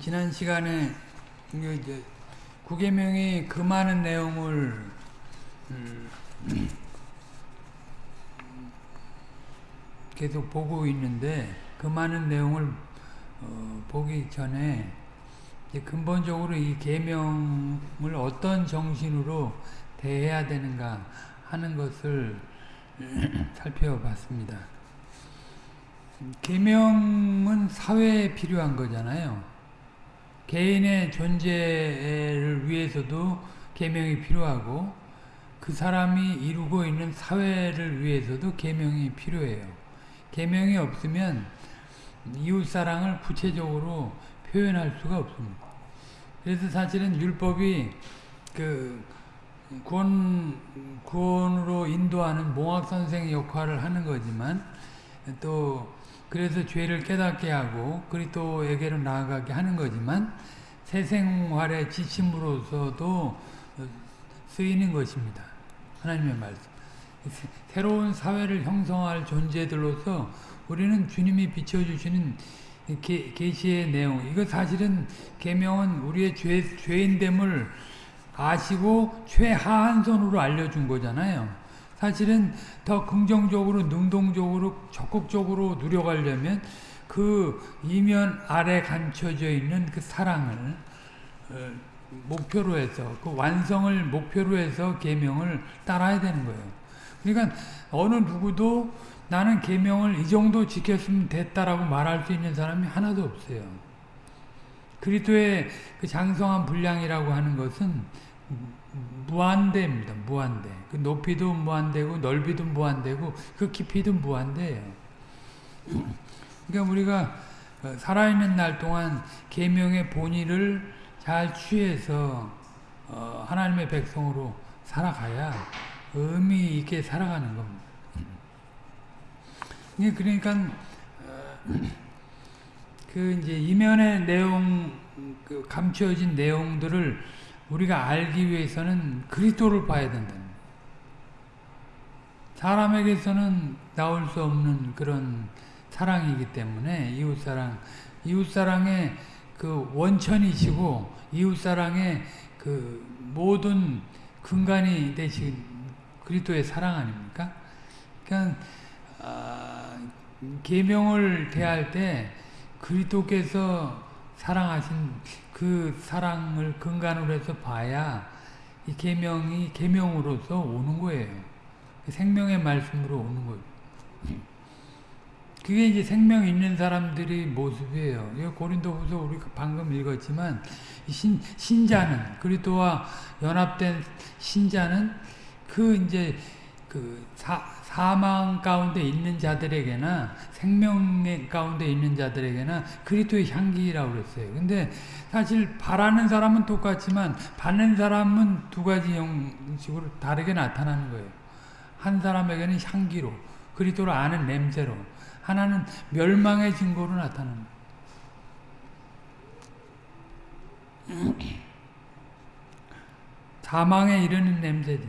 지난 시간에 이제 구계명이 그 많은 내용을 음, 계속 보고 있는데 그 많은 내용을 어, 보기 전에 근본적으로 이 계명을 어떤 정신으로 대해야 되는가 하는 것을 살펴봤습니다. 계명은 사회에 필요한 거잖아요. 개인의 존재를 위해서도 계명이 필요하고 그 사람이 이루고 있는 사회를 위해서도 계명이 필요해요. 계명이 없으면 이웃사랑을 구체적으로 표현할 수가 없습니다. 그래서 사실은 율법이 그 구원, 구원으로 인도하는 몽학선생 역할을 하는 거지만 또 그래서 죄를 깨닫게 하고 그리스도에게로 나아가게 하는 거지만 새 생활의 지침으로서도 쓰이는 것입니다. 하나님의 말씀. 새로운 사회를 형성할 존재들로서 우리는 주님이 비춰주시는 계시의 내용 이거 사실은 계명은 우리의 죄, 죄인됨을 아시고 최하한 선으로 알려준 거잖아요. 사실은 더 긍정적으로 능동적으로 적극적으로 누려가려면 그 이면 아래 감춰져 있는 그 사랑을 어, 목표로 해서 그 완성을 목표로 해서 계명을 따라야 되는 거예요. 그러니까 어느 누구도 나는 계명을 이 정도 지켰으면 됐다라고 말할 수 있는 사람이 하나도 없어요. 그리스도의 그 장성한 분량이라고 하는 것은 무한대입니다. 무한대. 그 높이도 무한대고 넓이도 무한대고 그 깊이도 무한대예요. 그러니까 우리가 살아있는 날 동안 계명의 본의를 잘 취해서 어 하나님의 백성으로 살아가야 의미 있게 살아가는 겁니다. 그러니까 그 이제 이면의 내용 그 감춰진 내용들을 우리가 알기 위해서는 그리스도를 봐야 된다. 사람에게서는 나올 수 없는 그런 사랑이기 때문에 이웃사랑, 이웃사랑의 그 원천이시고 이웃사랑의 그 모든 근간이 되신 그리스도의 사랑 아닙니까? 그러니까 아, 계명을 대할 때 그리스도께서 사랑하신 그 사랑을 근간으로 해서 봐야 이 계명이 계명으로서 오는 거예요. 생명의 말씀으로 오는 거예요. 그게 이제 생명 있는 사람들의 모습이에요. 고린도후서 우리가 방금 읽었지만 신, 신자는 그리스도와 연합된 신자는 그 이제 그 사, 사망 가운데 있는 자들에게나 생명 가운데 있는 자들에게나 그리스도의 향기라고 그랬어요. 근데 사실 바라는 사람은 똑같지만 받는 사람은 두 가지 형식으로 다르게 나타나는 거예요. 한 사람에게는 향기로 그리스도를 아는 냄새로 하나는 멸망의 증거로 나타나는. 사망에 이르는 냄새들.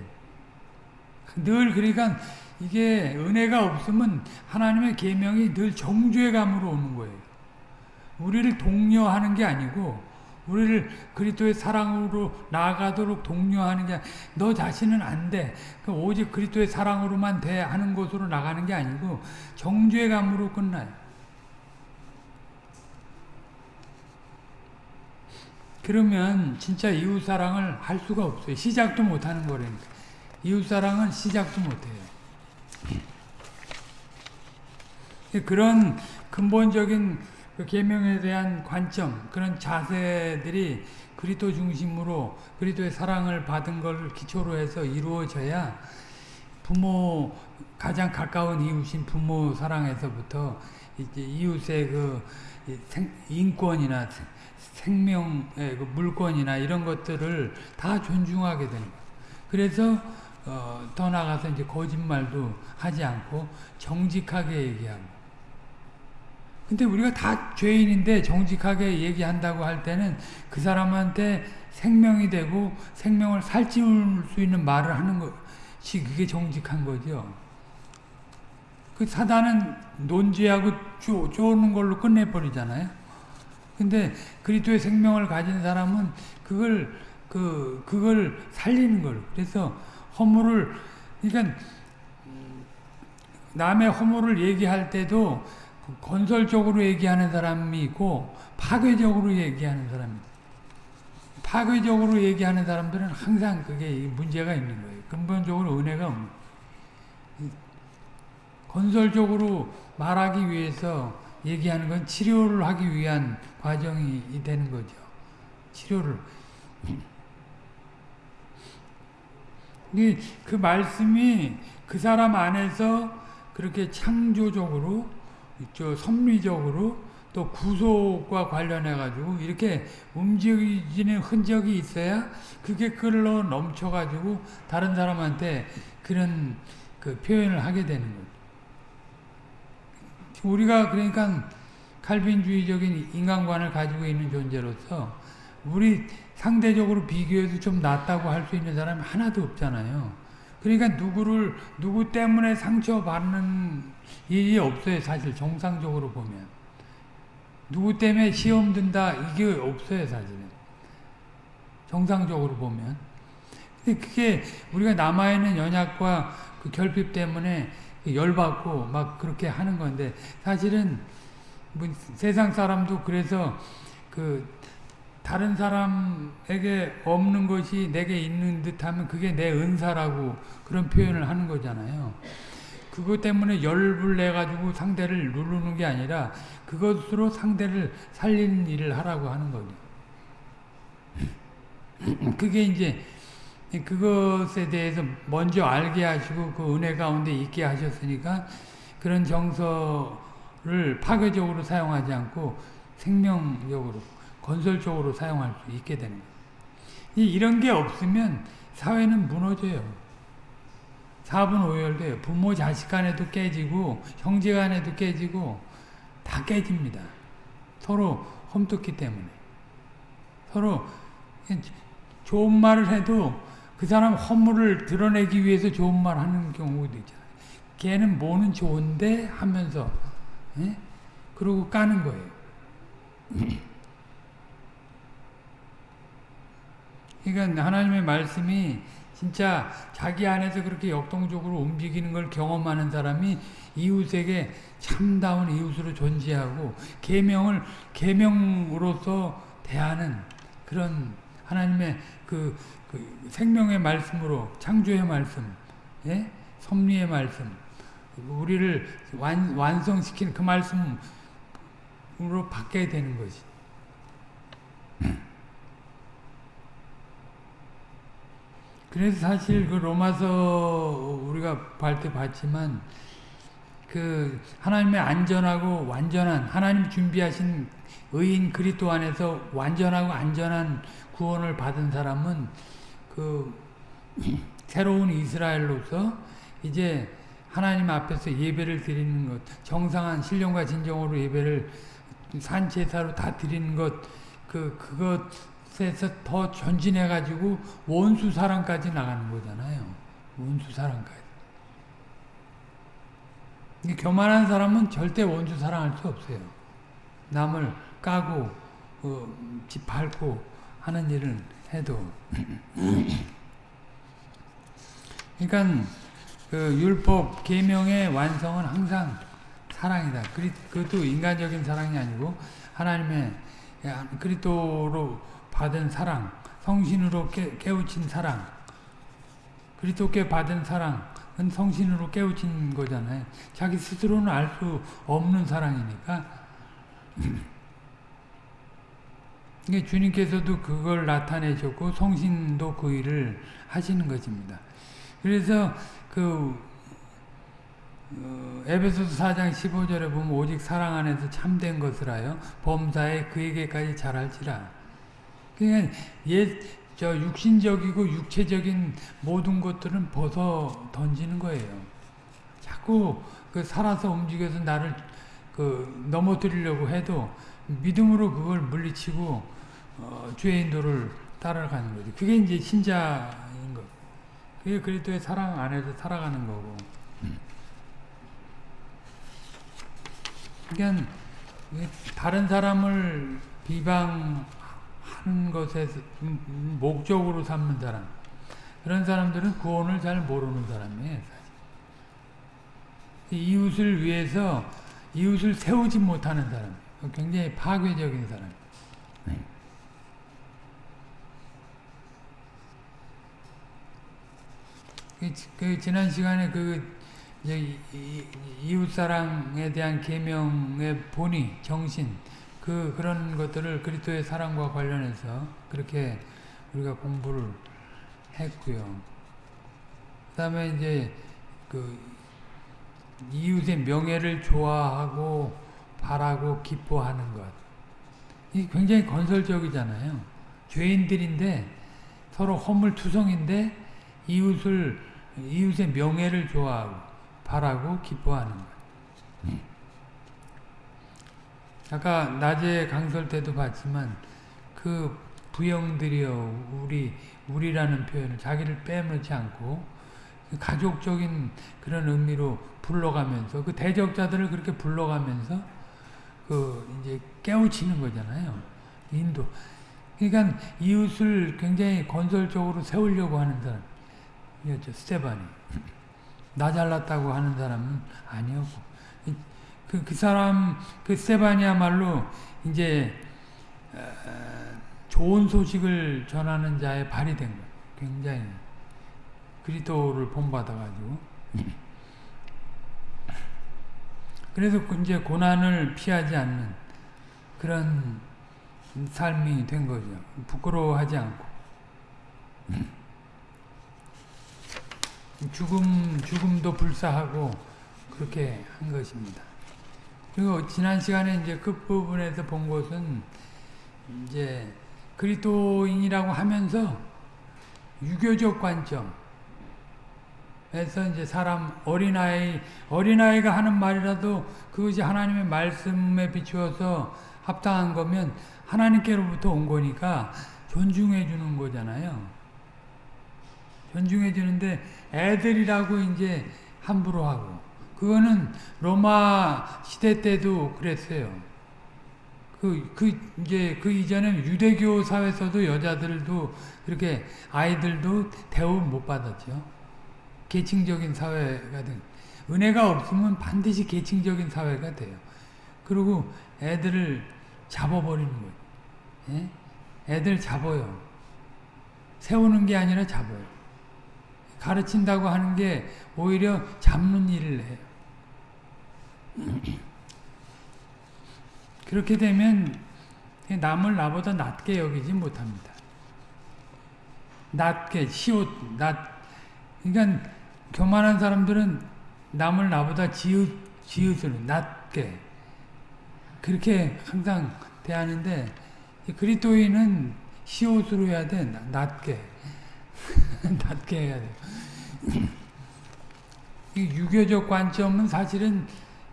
늘 그러니까 이게 은혜가 없으면 하나님의 계명이 늘 정죄감으로 오는 거예요. 우리를 독려하는 게 아니고 우리를 그리스도의 사랑으로 나아가도록 독려하는 게 너 자신은 안 돼. 그 오직 그리스도의 사랑으로만 돼 하는 것으로 나가는 게 아니고 정죄감으로 끝나요. 그러면 진짜 이웃사랑을 할 수가 없어요. 시작도 못하는 거라니까. 이웃사랑은 시작도 못해요. 그런 근본적인 그 계명에 대한 관점, 그런 자세들이 그리스도 중심으로 그리스도의 사랑을 받은 걸 기초로 해서 이루어져야 부모 가장 가까운 이웃인 부모 사랑에서부터 이제 이웃의 그 인권이나 생명의 그 물권이나 이런 것들을 다 존중하게 되는 거예요. 그래서 어, 더 나가서 이제 거짓말도 하지 않고 정직하게 얘기하고 근데 우리가 다 죄인인데 정직하게 얘기한다고 할 때는 그 사람한테 생명이 되고 생명을 살찌울 수 있는 말을 하는 것이 그게 정직한 거죠. 그 사단은 논지하고 쪼, 쪼는 걸로 끝내버리잖아요. 근데 그리스도의 생명을 가진 사람은 그걸 그 그걸 살리는 걸. 그래서 허물을 그러니까 남의 허물을 얘기할 때도 건설적으로 얘기하는 사람이 있고 파괴적으로 얘기하는 사람이 파괴적으로 얘기하는 사람들은 항상 그게 문제가 있는 거예요. 근본적으로 은혜가 없는. 건설적으로 말하기 위해서 얘기하는 건 치료를 하기 위한 과정이 되는 거죠. 치료를. 그 말씀이 그 사람 안에서 그렇게 창조적으로, 저 섭리적으로 또 구속과 관련해 가지고 이렇게 움직이는 흔적이 있어야 그게 끌러 넘쳐 가지고 다른 사람한테 그런 그 표현을 하게 되는 거죠. 우리가 그러니까 칼빈주의적인 인간관을 가지고 있는 존재로서 우리 상대적으로 비교해도 좀 낫다고 할 수 있는 사람이 하나도 없잖아요. 그러니까 누구를 누구 때문에 상처받는 일이 없어요. 사실 정상적으로 보면. 누구 때문에 시험 든다 이게 없어요 사실은 정상적으로 보면 근데 그게 우리가 남아있는 연약과 그 결핍 때문에 열받고 막 그렇게 하는 건데 사실은 뭐 세상 사람도 그래서 그 다른 사람에게 없는 것이 내게 있는 듯하면 그게 내 은사라고 그런 표현을 하는 거잖아요. 그것 때문에 열불 내 가지고 상대를 누르는 게 아니라 그것으로 상대를 살리는 일을 하라고 하는 거죠. 그게 이제 그것에 대해서 먼저 알게 하시고 그 은혜 가운데 있게 하셨으니까 그런 정서를 파괴적으로 사용하지 않고 생명적으로 건설적으로 사용할 수 있게 되는 거예요. 이런 게 없으면 사회는 무너져요. 사분 오열돼요. 부모 자식 간에도 깨지고 형제 간에도 깨지고 다 깨집니다. 서로 험뜯기 때문에. 서로 좋은 말을 해도 그 사람 허물을 드러내기 위해서 좋은 말 하는 경우도 있잖아요. 걔는 뭐는 좋은데 하면서 예? 그러고 까는 거예요. 그러니까 하나님의 말씀이 진짜 자기 안에서 그렇게 역동적으로 움직이는 걸 경험하는 사람이 이웃에게 참다운 이웃으로 존재하고 계명을 계명으로서 대하는 그런 하나님의 그, 그 생명의 말씀으로 창조의 말씀, 예? 섭리의 말씀, 우리를 완, 완성시키는 그 말씀으로 바뀌어야 되는 것이. 그래서 사실 그 로마서 우리가 발때 봤지만 그 하나님의 안전하고 완전한 하나님 준비하신 의인 그리스도 안에서 완전하고 안전한 구원을 받은 사람은 그 새로운 이스라엘로서 이제 하나님 앞에서 예배를 드리는 것, 정상한 신령과 진정으로 예배를 산제사로 다 드리는 것, 그 그것 에서 더 전진해 가지고 원수 사랑까지 나가는 거잖아요. 원수 사랑까지. 교만한 사람은 절대 원수 사랑할 수 없어요. 남을 까고 어, 집 밟고 하는 일을 해도 그러니까 그 율법 계명의 완성은 항상 사랑이다. 그것도 인간적인 사랑이 아니고 하나님의 그리스도로 받은 사랑, 성신으로 깨, 깨우친 사랑, 그리스도께 받은 사랑, 성신으로 깨우친 거잖아요. 자기 스스로는 알 수 없는 사랑이니까. 이게 주님께서도 그걸 나타내셨고 성신도 그 일을 하시는 것입니다. 그래서 그 어, 에베소서 4장 15절에 보면 오직 사랑 안에서 참된 것을 하여 범사에 그에게까지 잘할지라. 그러니까 옛, 저 육신적이고 육체적인 모든 것들은 벗어 던지는 거예요. 자꾸 그 살아서 움직여서 나를 그 넘어뜨리려고 해도 믿음으로 그걸 물리치고 어, 주의 인도를 따라가는 거죠. 그게 이제 신자인 거. 그게 그리스도의 사랑 안에서 살아가는 거고. 그러니까 다른 사람을 비방 하는 것에 목적으로 삼는 사람 그런 사람들은 구원을 잘 모르는 사람이에요. 사실. 이웃을 위해서 이웃을 세우지 못하는 사람 굉장히 파괴적인 사람 그, 그 지난 시간에 그 이웃 사랑에 대한 계명의 본의, 정신 그 그런 것들을 그리스도의 사랑과 관련해서 그렇게 우리가 공부를 했고요. 그 다음에 이제 그 이웃의 명예를 좋아하고 바라고 기뻐하는 것. 이 굉장히 건설적이잖아요. 죄인들인데 서로 허물투성인데 이웃을 이웃의 명예를 좋아하고 바라고 기뻐하는 것. 네. 아까 낮에 강설 때도 봤지만 그 부영들이요 우리 우리라는 표현을 자기를 빼놓지 않고 그 가족적인 그런 의미로 불러가면서 그 대적자들을 그렇게 불러가면서 그 이제 깨우치는 거잖아요. 인도. 그러니까 이웃을 굉장히 건설적으로 세우려고 하는 사람. 이었죠. 스테반이. 나 잘났다고 하는 사람은 아니었고. 그, 그 사람, 그 스테반이야말로 이제, 어, 좋은 소식을 전하는 자의 발이 된 거예요. 굉장히. 그리스도를 본받아가지고. 그래서 그 이제 고난을 피하지 않는 그런 삶이 된 거죠. 부끄러워하지 않고. 죽음, 죽음도 불사하고 그렇게 한 것입니다. 그리고 지난 시간에 이제 끝부분에서 본 것은 이제 그리스도인이라고 하면서 유교적 관점, 에서 이제 사람 어린아이 어린아이가 하는 말이라도 그것이 하나님의 말씀에 비추어서 합당한 거면 하나님께로부터 온 거니까 존중해 주는 거잖아요. 존중해 주는데 애들이라고 이제 함부로 하고 그거는 로마 시대 때도 그랬어요. 그, 그, 이제, 그 이전에 유대교 사회에서도 여자들도 그렇게 아이들도 대우를 못 받았죠. 계층적인 사회가 된 은혜가 없으면 반드시 계층적인 사회가 돼요. 그리고 애들을 잡아버리는 거예요. 예? 애들 잡아요. 세우는 게 아니라 잡아요. 가르친다고 하는 게 오히려 잡는 일을 해요. 그렇게 되면 남을 나보다 낮게 여기지 못합니다. 낮게, 시옷, 낮, 그러니까 교만한 사람들은 남을 나보다 지읒, 지읒을 낮게 그렇게 항상 대하는데 그리스도인은 시옷으로 해야 돼 낮게 낮게 해야 돼. 이 유교적 관점은 사실은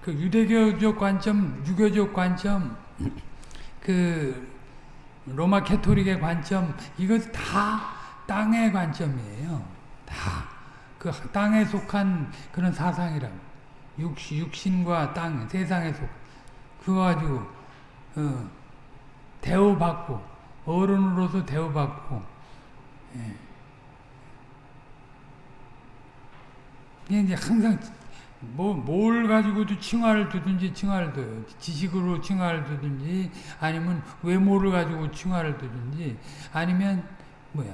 그 유대교적 관점, 유교적 관점, 그 로마 캐토릭의 관점 이것 다 땅의 관점이에요. 다. 그 땅에 속한 그런 사상이라고. 육신, 과 땅, 세상에 속. 그거 가지고, 어, 대우받고, 어른으로서 대우받고, 예. 이제 항상, 뭐, 뭘 가지고도 칭화를 두든지 칭화를 둬요. 지식으로 칭화를 두든지, 아니면 외모를 가지고 칭화를 두든지, 아니면, 뭐야,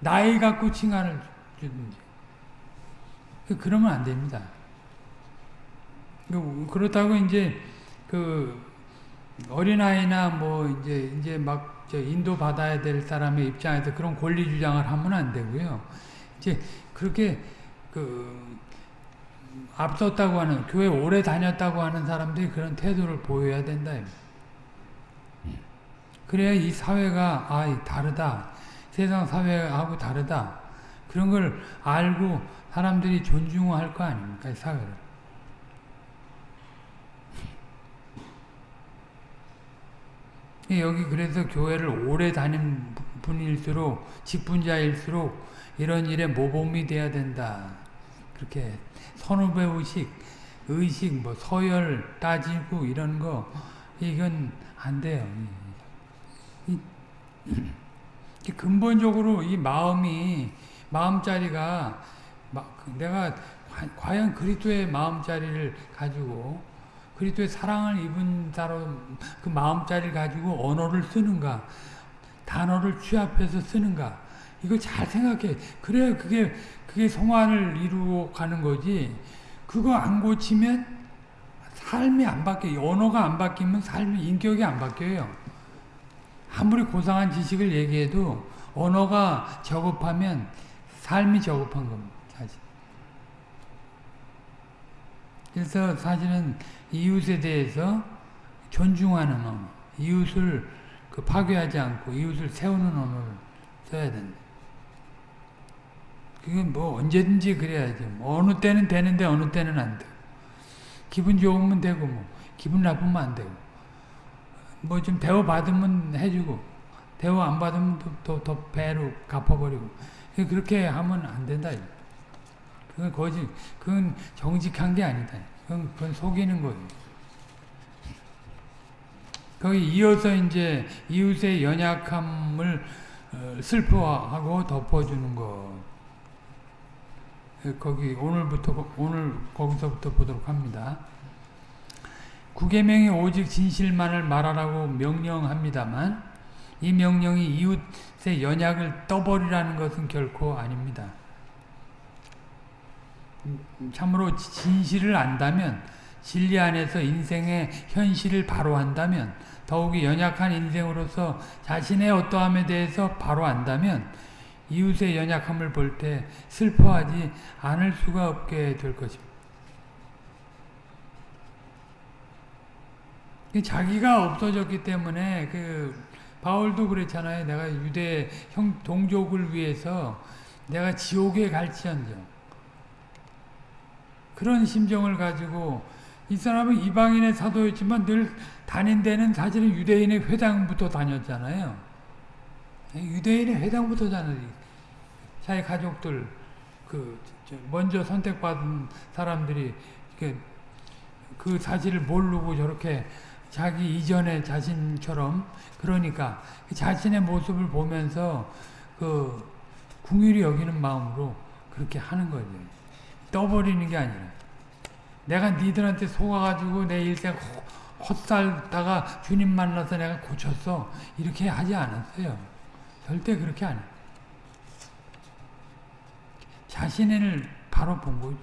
나이 갖고 칭화를 주든지. 그, 그러면 안 됩니다. 그, 그렇다고 이제 그 어린아이나 뭐 이제 이제 막 인도 받아야 될 사람의 입장에서 그런 권리 주장을 하면 안 되고요. 이제 그렇게 그 앞섰다고 하는 교회 오래 다녔다고 하는 사람들이 그런 태도를 보여야 된다. 그래야 이 사회가 아 다르다. 세상 사회하고 다르다. 그런 걸 알고 사람들이 존중할 거 아닙니까? 사회를. 여기 그래서 교회를 오래 다닌 분일수록 직분자일수록 이런 일에 모범이 돼야 된다. 그렇게 선후배의식, 의식, 뭐 서열 따지고 이런 거 이건 안 돼요. 근본적으로 이 마음이 마음자리가 내가 과연 그리스도의 마음자리를 가지고 그리스도의 사랑을 입은 사람 그 마음자리를 가지고 언어를 쓰는가 단어를 취합해서 쓰는가 이거 잘 생각해 그래야 그게 그게 성화를 이루어 가는 거지 그거 안 고치면 삶이 안 바뀌어요 언어가 안 바뀌면 삶이 인격이 안 바뀌어요 아무리 고상한 지식을 얘기해도 언어가 저급하면 삶이 저급한 겁니다 사실. 그래서 사실은 이웃에 대해서 존중하는 언어, 이웃을 그 파괴하지 않고 이웃을 세우는 언어를 써야 된다. 그게 뭐 언제든지 그래야죠. 뭐 어느 때는 되는데 어느 때는 안 되고. 기분 좋으면 되고 뭐 기분 나쁘면 안 되고. 뭐 좀 대우 받으면 해주고 대우 안 받으면 더, 더 배로 갚아버리고 그렇게 하면 안 된다. 그건 거짓, 그건 정직한 게 아니다. 그건, 그건 속이는 거예요. 거기 이어서 이제 이웃의 연약함을 어, 슬퍼하고 덮어주는 것. 거기 오늘부터 오늘 거기서부터 보도록 합니다. 구계명이 오직 진실만을 말하라고 명령합니다만 이 명령이 이웃의 연약을 떠버리라는 것은 결코 아닙니다. 참으로 진실을 안다면 진리 안에서 인생의 현실을 바로 한다면 더욱이 연약한 인생으로서 자신의 어떠함에 대해서 바로 안다면 이웃의 연약함을 볼 때 슬퍼하지 않을 수가 없게 될 것입니다. 자기가 없어졌기 때문에 그 바울도 그랬잖아요. 내가 유대 형 동족을 위해서 내가 지옥에 갈지언정 그런 심정을 가지고 이 사람은 이방인의 사도였지만 늘 다닌 데는 사실은 유대인의 회당부터 다녔잖아요. 유대인의 회당부터 다녔 자기 가족들 그 먼저 선택받은 사람들이 그 사실을 모르고 저렇게 자기 이전의 자신처럼 그러니까 그 자신의 모습을 보면서 그 궁일이 여기는 마음으로 그렇게 하는 거죠. 떠버리는 게 아니라 내가 니들한테 속아가지고 내 일생 헛살다가 주님 만나서 내가 고쳤어 이렇게 하지 않았어요. 절대 그렇게 안 해. 자신을 바로 본 거죠.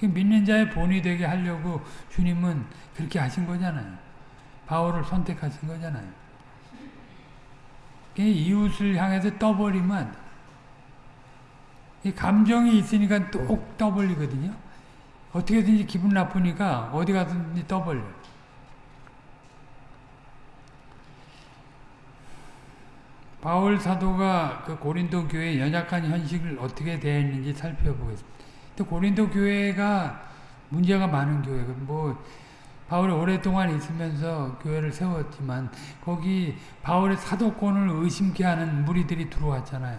믿는 자의 본이 되게 하려고 주님은 그렇게 하신 거잖아요. 바울을 선택하신 거잖아요. 이웃을 향해서 떠버리면 감정이 있으니까 뚝 떠벌리거든요. 어떻게든지 기분 나쁘니까 어디 가든지 떠벌려. 바울 사도가 그 고린도 교회 연약한 현실을 어떻게 대했는지 살펴보겠습니다. 또 고린도 교회가 문제가 많은 교회고 뭐 바울이 오랫동안 있으면서 교회를 세웠지만 거기 바울의 사도권을 의심케 하는 무리들이 들어왔잖아요.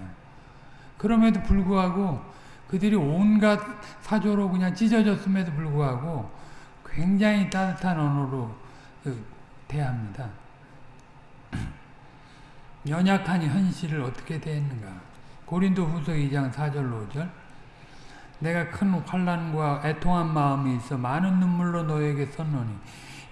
그럼에도 불구하고 그들이 온갖 사조로 그냥 찢어졌음에도 불구하고 굉장히 따뜻한 언어로 그 대합니다. 연약한 현실을 어떻게 대했는가. 고린도 후서 2장 4절 5절. 내가 큰 환란과 애통한 마음이 있어 많은 눈물로 너에게 썼노니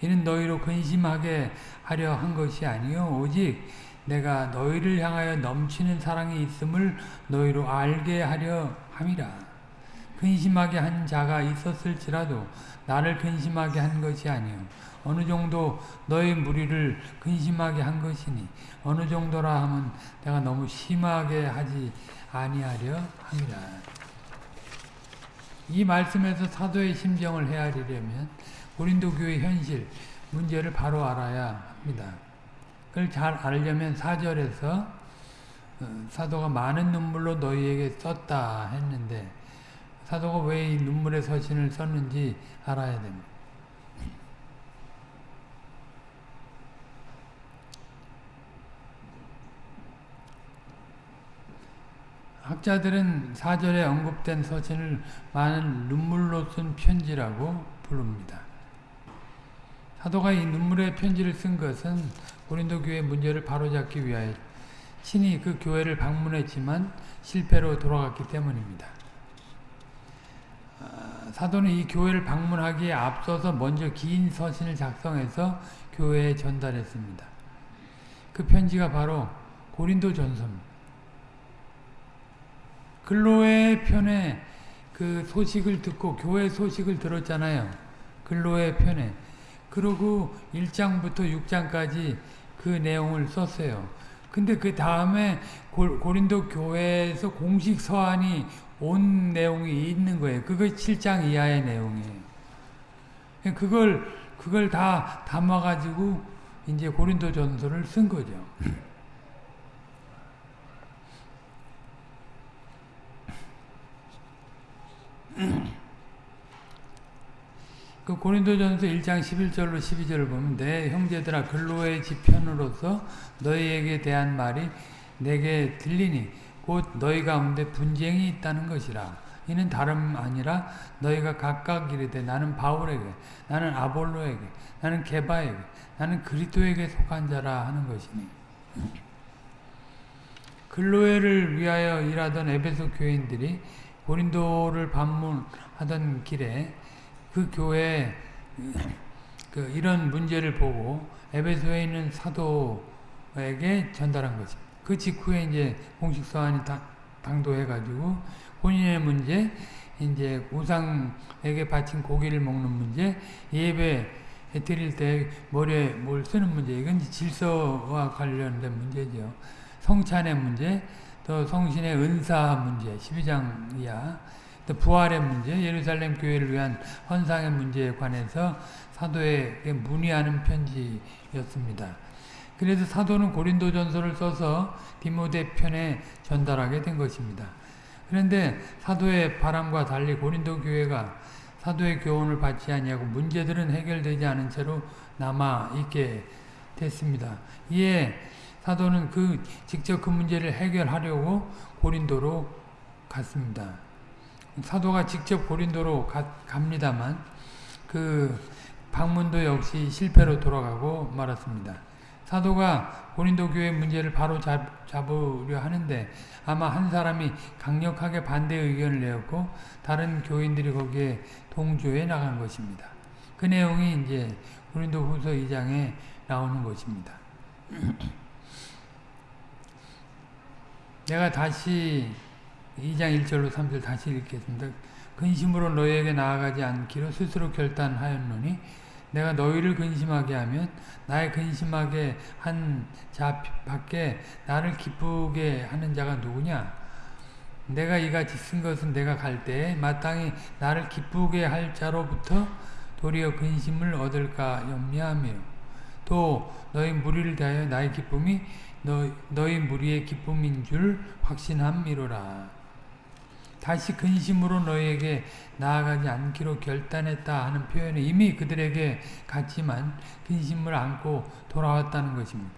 이는 너희로 근심하게 하려 한 것이 아니요. 오직 내가 너희를 향하여 넘치는 사랑이 있음을 너희로 알게 하려 함이라 근심하게 한 자가 있었을지라도 나를 근심하게 한 것이 아니요 어느 정도 너희 무리를 근심하게 한 것이니 어느 정도라 하면 내가 너무 심하게 하지 아니하려 함이라 이 말씀에서 사도의 심정을 헤아리려면 고린도 교회 현실, 문제를 바로 알아야 합니다. 그걸 잘 알려면 4절에서 어, 사도가 많은 눈물로 너희에게 썼다 했는데 사도가 왜 이 눈물의 서신을 썼는지 알아야 됩니다. 학자들은 사절에 언급된 서신을 많은 눈물로 쓴 편지라고 부릅니다. 사도가 이 눈물의 편지를 쓴 것은 고린도 교회 문제를 바로잡기 위하여 친히 그 교회를 방문했지만 실패로 돌아갔기 때문입니다. 아, 사도는 이 교회를 방문하기에 앞서서 먼저 긴 서신을 작성해서 교회에 전달했습니다. 그 편지가 바로 고린도 전서입니다. 글로의 편에 그 소식을 듣고 교회 소식을 들었잖아요. 글로의 편에. 그리고 1장부터 6장까지 그 내용을 썼어요. 근데 그 다음에 고린도 교회에서 공식 서한이 온 내용이 있는 거예요. 그거 7장 이하의 내용이에요. 그걸 그걸 다 담아 가지고 이제 고린도 전서를 쓴 거죠. 그 고린도전서 1장 11절로 12절을 보면 내 형제들아 근로의 지편으로서 너희에게 대한 말이 내게 들리니 곧 너희 가운데 분쟁이 있다는 것이라 이는 다름 아니라 너희가 각각 이르되 나는 바울에게 나는 아볼로에게 나는 게바에게 나는 그리스도에게 속한 자라 하는 것이니 근로회를 위하여 일하던 에베소 교인들이 고린도를 방문하던 길에 그 교회 그 이런 문제를 보고 에베소에 있는 사도에게 전달한 거죠. 그 직후에 이제 공식 서한이 당도해 가지고 본인의 문제, 이제 우상에게 바친 고기를 먹는 문제, 예배 드릴 때 머리에 뭘 쓰는 문제, 이건 질서와 관련된 문제죠. 성찬의 문제, 또 성신의 은사 문제, 12장 이야, 또 부활의 문제, 예루살렘 교회를 위한 헌상의 문제에 관해서 사도에게 문의하는 편지였습니다. 그래서 사도는 고린도전서를 써서 디모데 편에 전달하게 된 것입니다. 그런데 사도의 바람과 달리 고린도 교회가 사도의 교훈을 받지 아니하고 문제들은 해결되지 않은 채로 남아 있게 됐습니다. 이에 사도는 그 직접 그 문제를 해결하려고 고린도로 갔습니다. 사도가 직접 고린도로 가, 갑니다만 그 방문도 역시 실패로 돌아가고 말았습니다. 사도가 고린도 교회 문제를 바로 잡, 잡으려 하는데 아마 한 사람이 강력하게 반대 의견을 내었고 다른 교인들이 거기에 동조해 나간 것입니다. 그 내용이 이제 고린도 후서 2장에 나오는 것입니다. 내가 다시 2장 1절로 3절 다시 읽겠습니다. 근심으로 너희에게 나아가지 않기로 스스로 결단하였노니 내가 너희를 근심하게 하면 나의 근심하게 한 자 밖에 나를 기쁘게 하는 자가 누구냐? 내가 이같이 쓴 것은 내가 갈 때에 마땅히 나를 기쁘게 할 자로부터 도리어 근심을 얻을까 염려하며 또 너희 무리를 대하여 나의 기쁨이 너, 너희 무리의 기쁨인 줄 확신함이로라. 다시 근심으로 너희에게 나아가지 않기로 결단했다 하는 표현은 이미 그들에게 갔지만 근심을 안고 돌아왔다는 것입니다.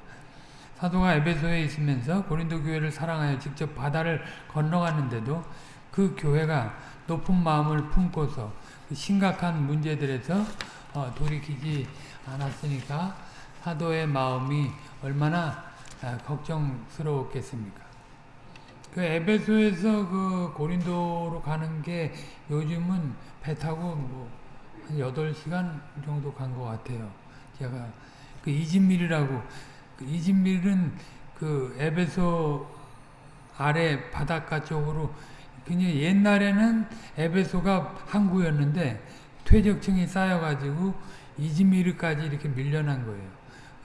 사도가 에베소에 있으면서 고린도 교회를 사랑하여 직접 바다를 건너갔는데도 그 교회가 높은 마음을 품고서 그 심각한 문제들에서 어, 돌이키지 않았으니까 사도의 마음이 얼마나 아, 걱정스러웠겠습니까? 그 에베소에서 그 고린도로 가는 게 요즘은 배 타고 뭐 한 8시간 정도 간 것 같아요. 제가 그 이진밀이라고 그 이진밀은 그 에베소 아래 바닷가 쪽으로 그냥 옛날에는 에베소가 항구였는데 퇴적층이 쌓여가지고 이즈미르까지 이렇게 밀려난 거예요.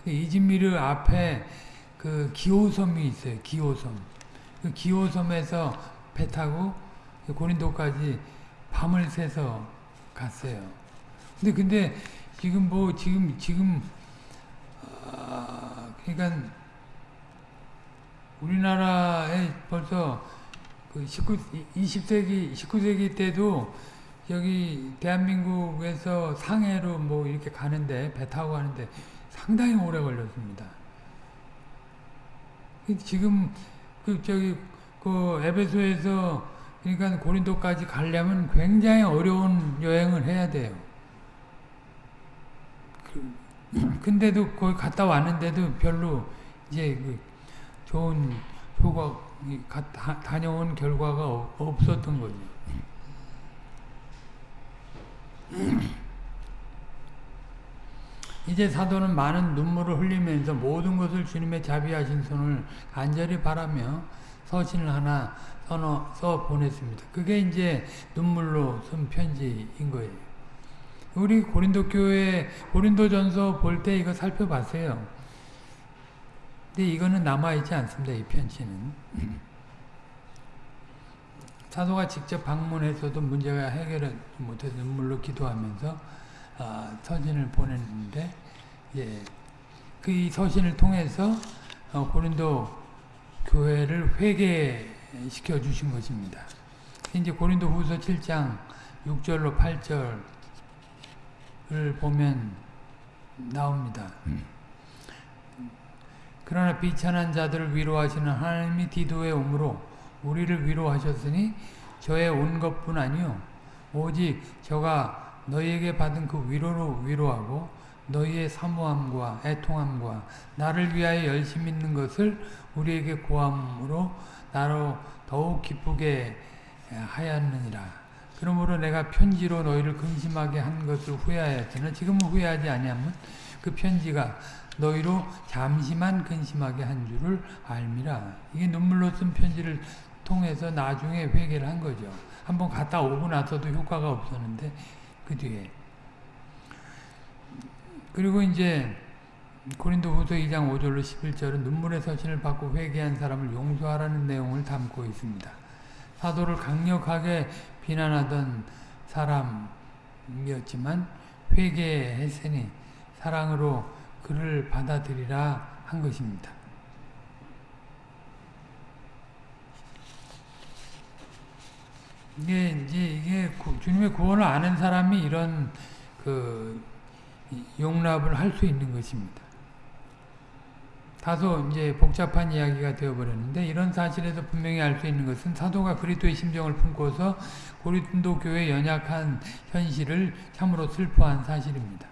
이즈미르 앞에 그 기호섬이 있어요. 기호섬. 그 기호섬에서 배 타고 고린도까지 밤을 새서 갔어요. 근데 근데 지금 뭐 지금 지금 아, 그러니까 우리나라에 벌써 그 19, 20세기 19세기 때도 여기 대한민국에서 상해로 뭐 이렇게 가는데 배 타고 가는데 상당히 오래 걸렸습니다. 지금 그 저기 그 에베소에서 그러니까 고린도까지 가려면 굉장히 어려운 여행을 해야 돼요. 그, 근데도 거기 갔다 왔는데도 별로 이제 그 좋은 효과 다, 다녀온 결과가 없었던 거죠. 이제 사도는 많은 눈물을 흘리면서 모든 것을 주님의 자비하신 손을 간절히 바라며 서신을 하나 써너, 써 보냈습니다. 그게 이제 눈물로 쓴 편지인 거예요. 우리 고린도 교회 고린도 전서 볼 때 이거 살펴봤어요. 근데 이거는 남아있지 않습니다. 이 편지는. 사도가 직접 방문해서도 문제가 해결을 못해서 눈물로 기도하면서 어, 서신을 보냈는데 예, 그 서신을 통해서 어, 고린도 교회를 회개시켜 주신 것입니다. 이제 고린도 후서 7장 6절로 8절을 보면 나옵니다. 그러나 비천한 자들을 위로하시는 하나님이 디도에 오므로 우리를 위로하셨으니 저의 온 것뿐 아니요 오직 저가 너희에게 받은 그 위로로 위로하고 너희의 사모함과 애통함과 나를 위하여 열심히 있는 것을 우리에게 고함으로 나로 더욱 기쁘게 하였느니라. 그러므로 내가 편지로 너희를 근심하게 한 것을 후회하였으나 지금은 후회하지 아니하면 그 편지가 너희로 잠시만 근심하게 한 줄을 알미라. 이게 눈물로 쓴 편지를 통해서 나중에 회개를 한 거죠. 한번 갔다 오고 나서도 효과가 없었는데 그 뒤에 그리고 이제 고린도 후서 2장 5절로 11절은 눈물의 서신을 받고 회개한 사람을 용서하라는 내용을 담고 있습니다. 사도를 강력하게 비난하던 사람이었지만 회개했으니 사랑으로 그를 받아들이라 한 것입니다. 이게 이제 이게 주님의 구원을 아는 사람이 이런 그 용납을 할 수 있는 것입니다. 다소 이제 복잡한 이야기가 되어버렸는데 이런 사실에서 분명히 알 수 있는 것은 사도가 그리스도의 심정을 품고서 고린도 교회 연약한 현실을 참으로 슬퍼한 사실입니다.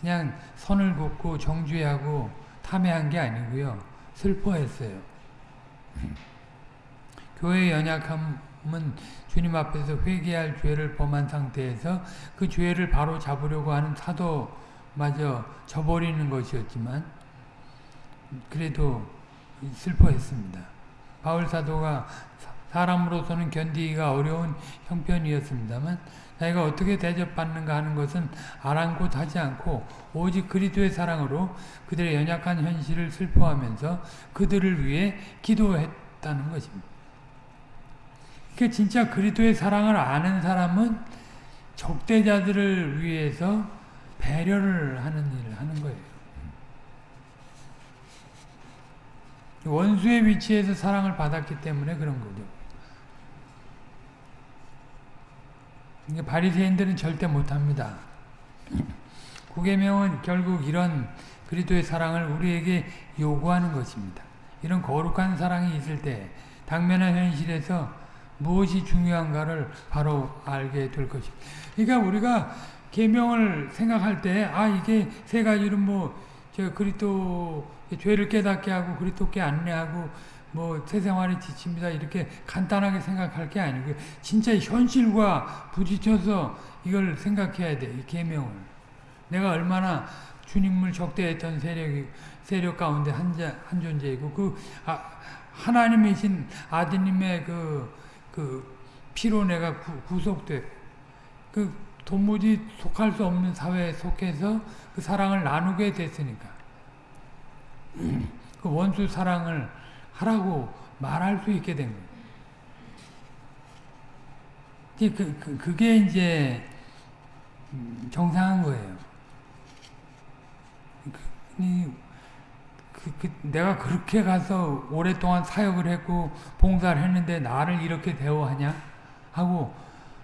그냥 선을 긋고 정죄하고 탐해한 게 아니고요. 슬퍼했어요. 교회의 연약함은 주님 앞에서 회개할 죄를 범한 상태에서 그 죄를 바로 잡으려고 하는 사도마저 저버리는 것이었지만 그래도 슬퍼했습니다. 바울 사도가 사람으로서는 견디기가 어려운 형편이었습니다만 자기가 어떻게 대접받는가 하는 것은 아랑곳하지 않고 오직 그리스도의 사랑으로 그들의 연약한 현실을 슬퍼하면서 그들을 위해 기도했다는 것입니다. 그 진짜 그리스도의 사랑을 아는 사람은 적대자들을 위해서 배려를 하는 일을 하는 거예요. 원수의 위치에서 사랑을 받았기 때문에 그런 거죠. 바리새인들은 절대 못합니다. 구계명은 결국 이런 그리스도의 사랑을 우리에게 요구하는 것입니다. 이런 거룩한 사랑이 있을 때 당면한 현실에서 무엇이 중요한가를 바로 알게 될 것입니다. 그러니까 우리가 계명을 생각할 때 아 이게 세 가지로 뭐저 그리스도 죄를 깨닫게 하고 그리스도께 안내하고 뭐 세생활에 지칩니다 이렇게 간단하게 생각할 게 아니고 진짜 현실과 부딪혀서 이걸 생각해야 돼. 이 계명을. 내가 얼마나 주님을 적대했던 세력이 세력 가운데 한, 자, 한 존재이고 그 아, 하나님이신 아드님의 그, 그 피로 내가 구, 속돼 그 도무지 속할 수 없는 사회에 속해서 그 사랑을 나누게 됐으니까 그 원수 사랑을 하라고 말할 수 있게 된 거예요. 그, 그, 그게 이제 정상한 거예요. 그, 내가 그렇게 가서 오랫동안 사역을 했고 봉사를 했는데 나를 이렇게 대우하냐? 하고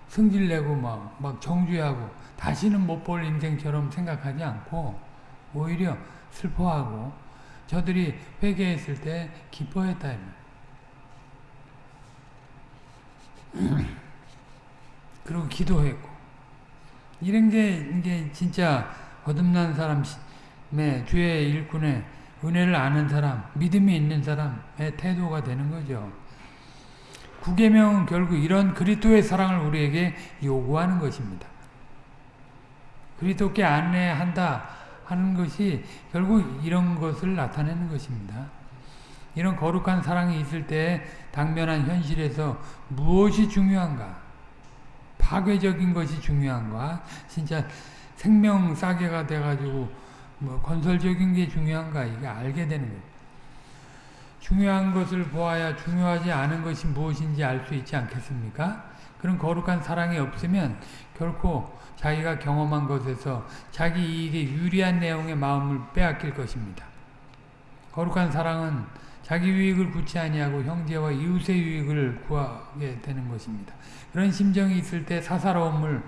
승질내고 막, 막 정죄하고 다시는 못 볼 인생처럼 생각하지 않고 오히려 슬퍼하고 저들이 회개했을 때 기뻐했다. 그리고 기도했고 이런 게 이게 진짜 거듭난 사람의 주의 일꾼의 은혜를 아는 사람, 믿음이 있는 사람의 태도가 되는 거죠. 구계명은 결국 이런 그리스도의 사랑을 우리에게 요구하는 것입니다. 그리스도께 안내한다 하는 것이 결국 이런 것을 나타내는 것입니다. 이런 거룩한 사랑이 있을 때 당면한 현실에서 무엇이 중요한가? 파괴적인 것이 중요한가? 진짜 생명 싸게가 돼가지고 뭐 건설적인 게 중요한가? 이게 알게 되는 거예요. 중요한 것을 보아야 중요하지 않은 것이 무엇인지 알 수 있지 않겠습니까? 그런 거룩한 사랑이 없으면 결코 자기가 경험한 것에서 자기 이익에 유리한 내용의 마음을 빼앗길 것입니다. 거룩한 사랑은 자기 유익을 구치 아니하고 형제와 이웃의 유익을 구하게 되는 것입니다. 그런 심정이 있을 때 사사로움을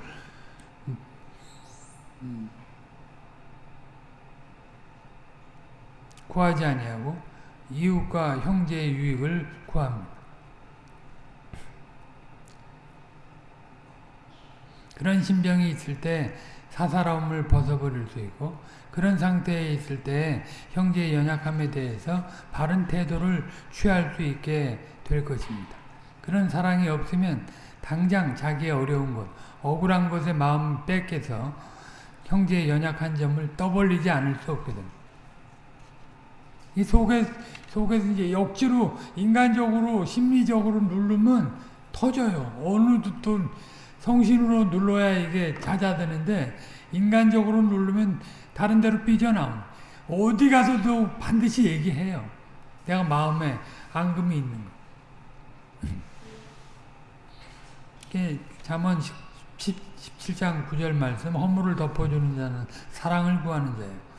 구하지 아니하고 이웃과 형제의 유익을 구합니다. 그런 심정이 있을 때 사사로움을 벗어버릴 수 있고 그런 상태에 있을 때 형제의 연약함에 대해서 바른 태도를 취할 수 있게 될 것입니다. 그런 사랑이 없으면 당장 자기의 어려운 것, 억울한 것에 마음 뺏겨서 형제의 연약한 점을 떠벌리지 않을 수 없게 됩니다. 이 속에, 속에서 이제 억지로 인간적으로 심리적으로 누르면 터져요. 어느 또 성신으로 눌러야 이게 잦아드는데 인간적으로 누르면 다른 데로 삐져나오 어디 가서도 반드시 얘기해요. 내가 마음에 앙금이 있는 거. 잠언 17장 9절 말씀 허물을 덮어주는 자는 사랑을 구하는 자예요.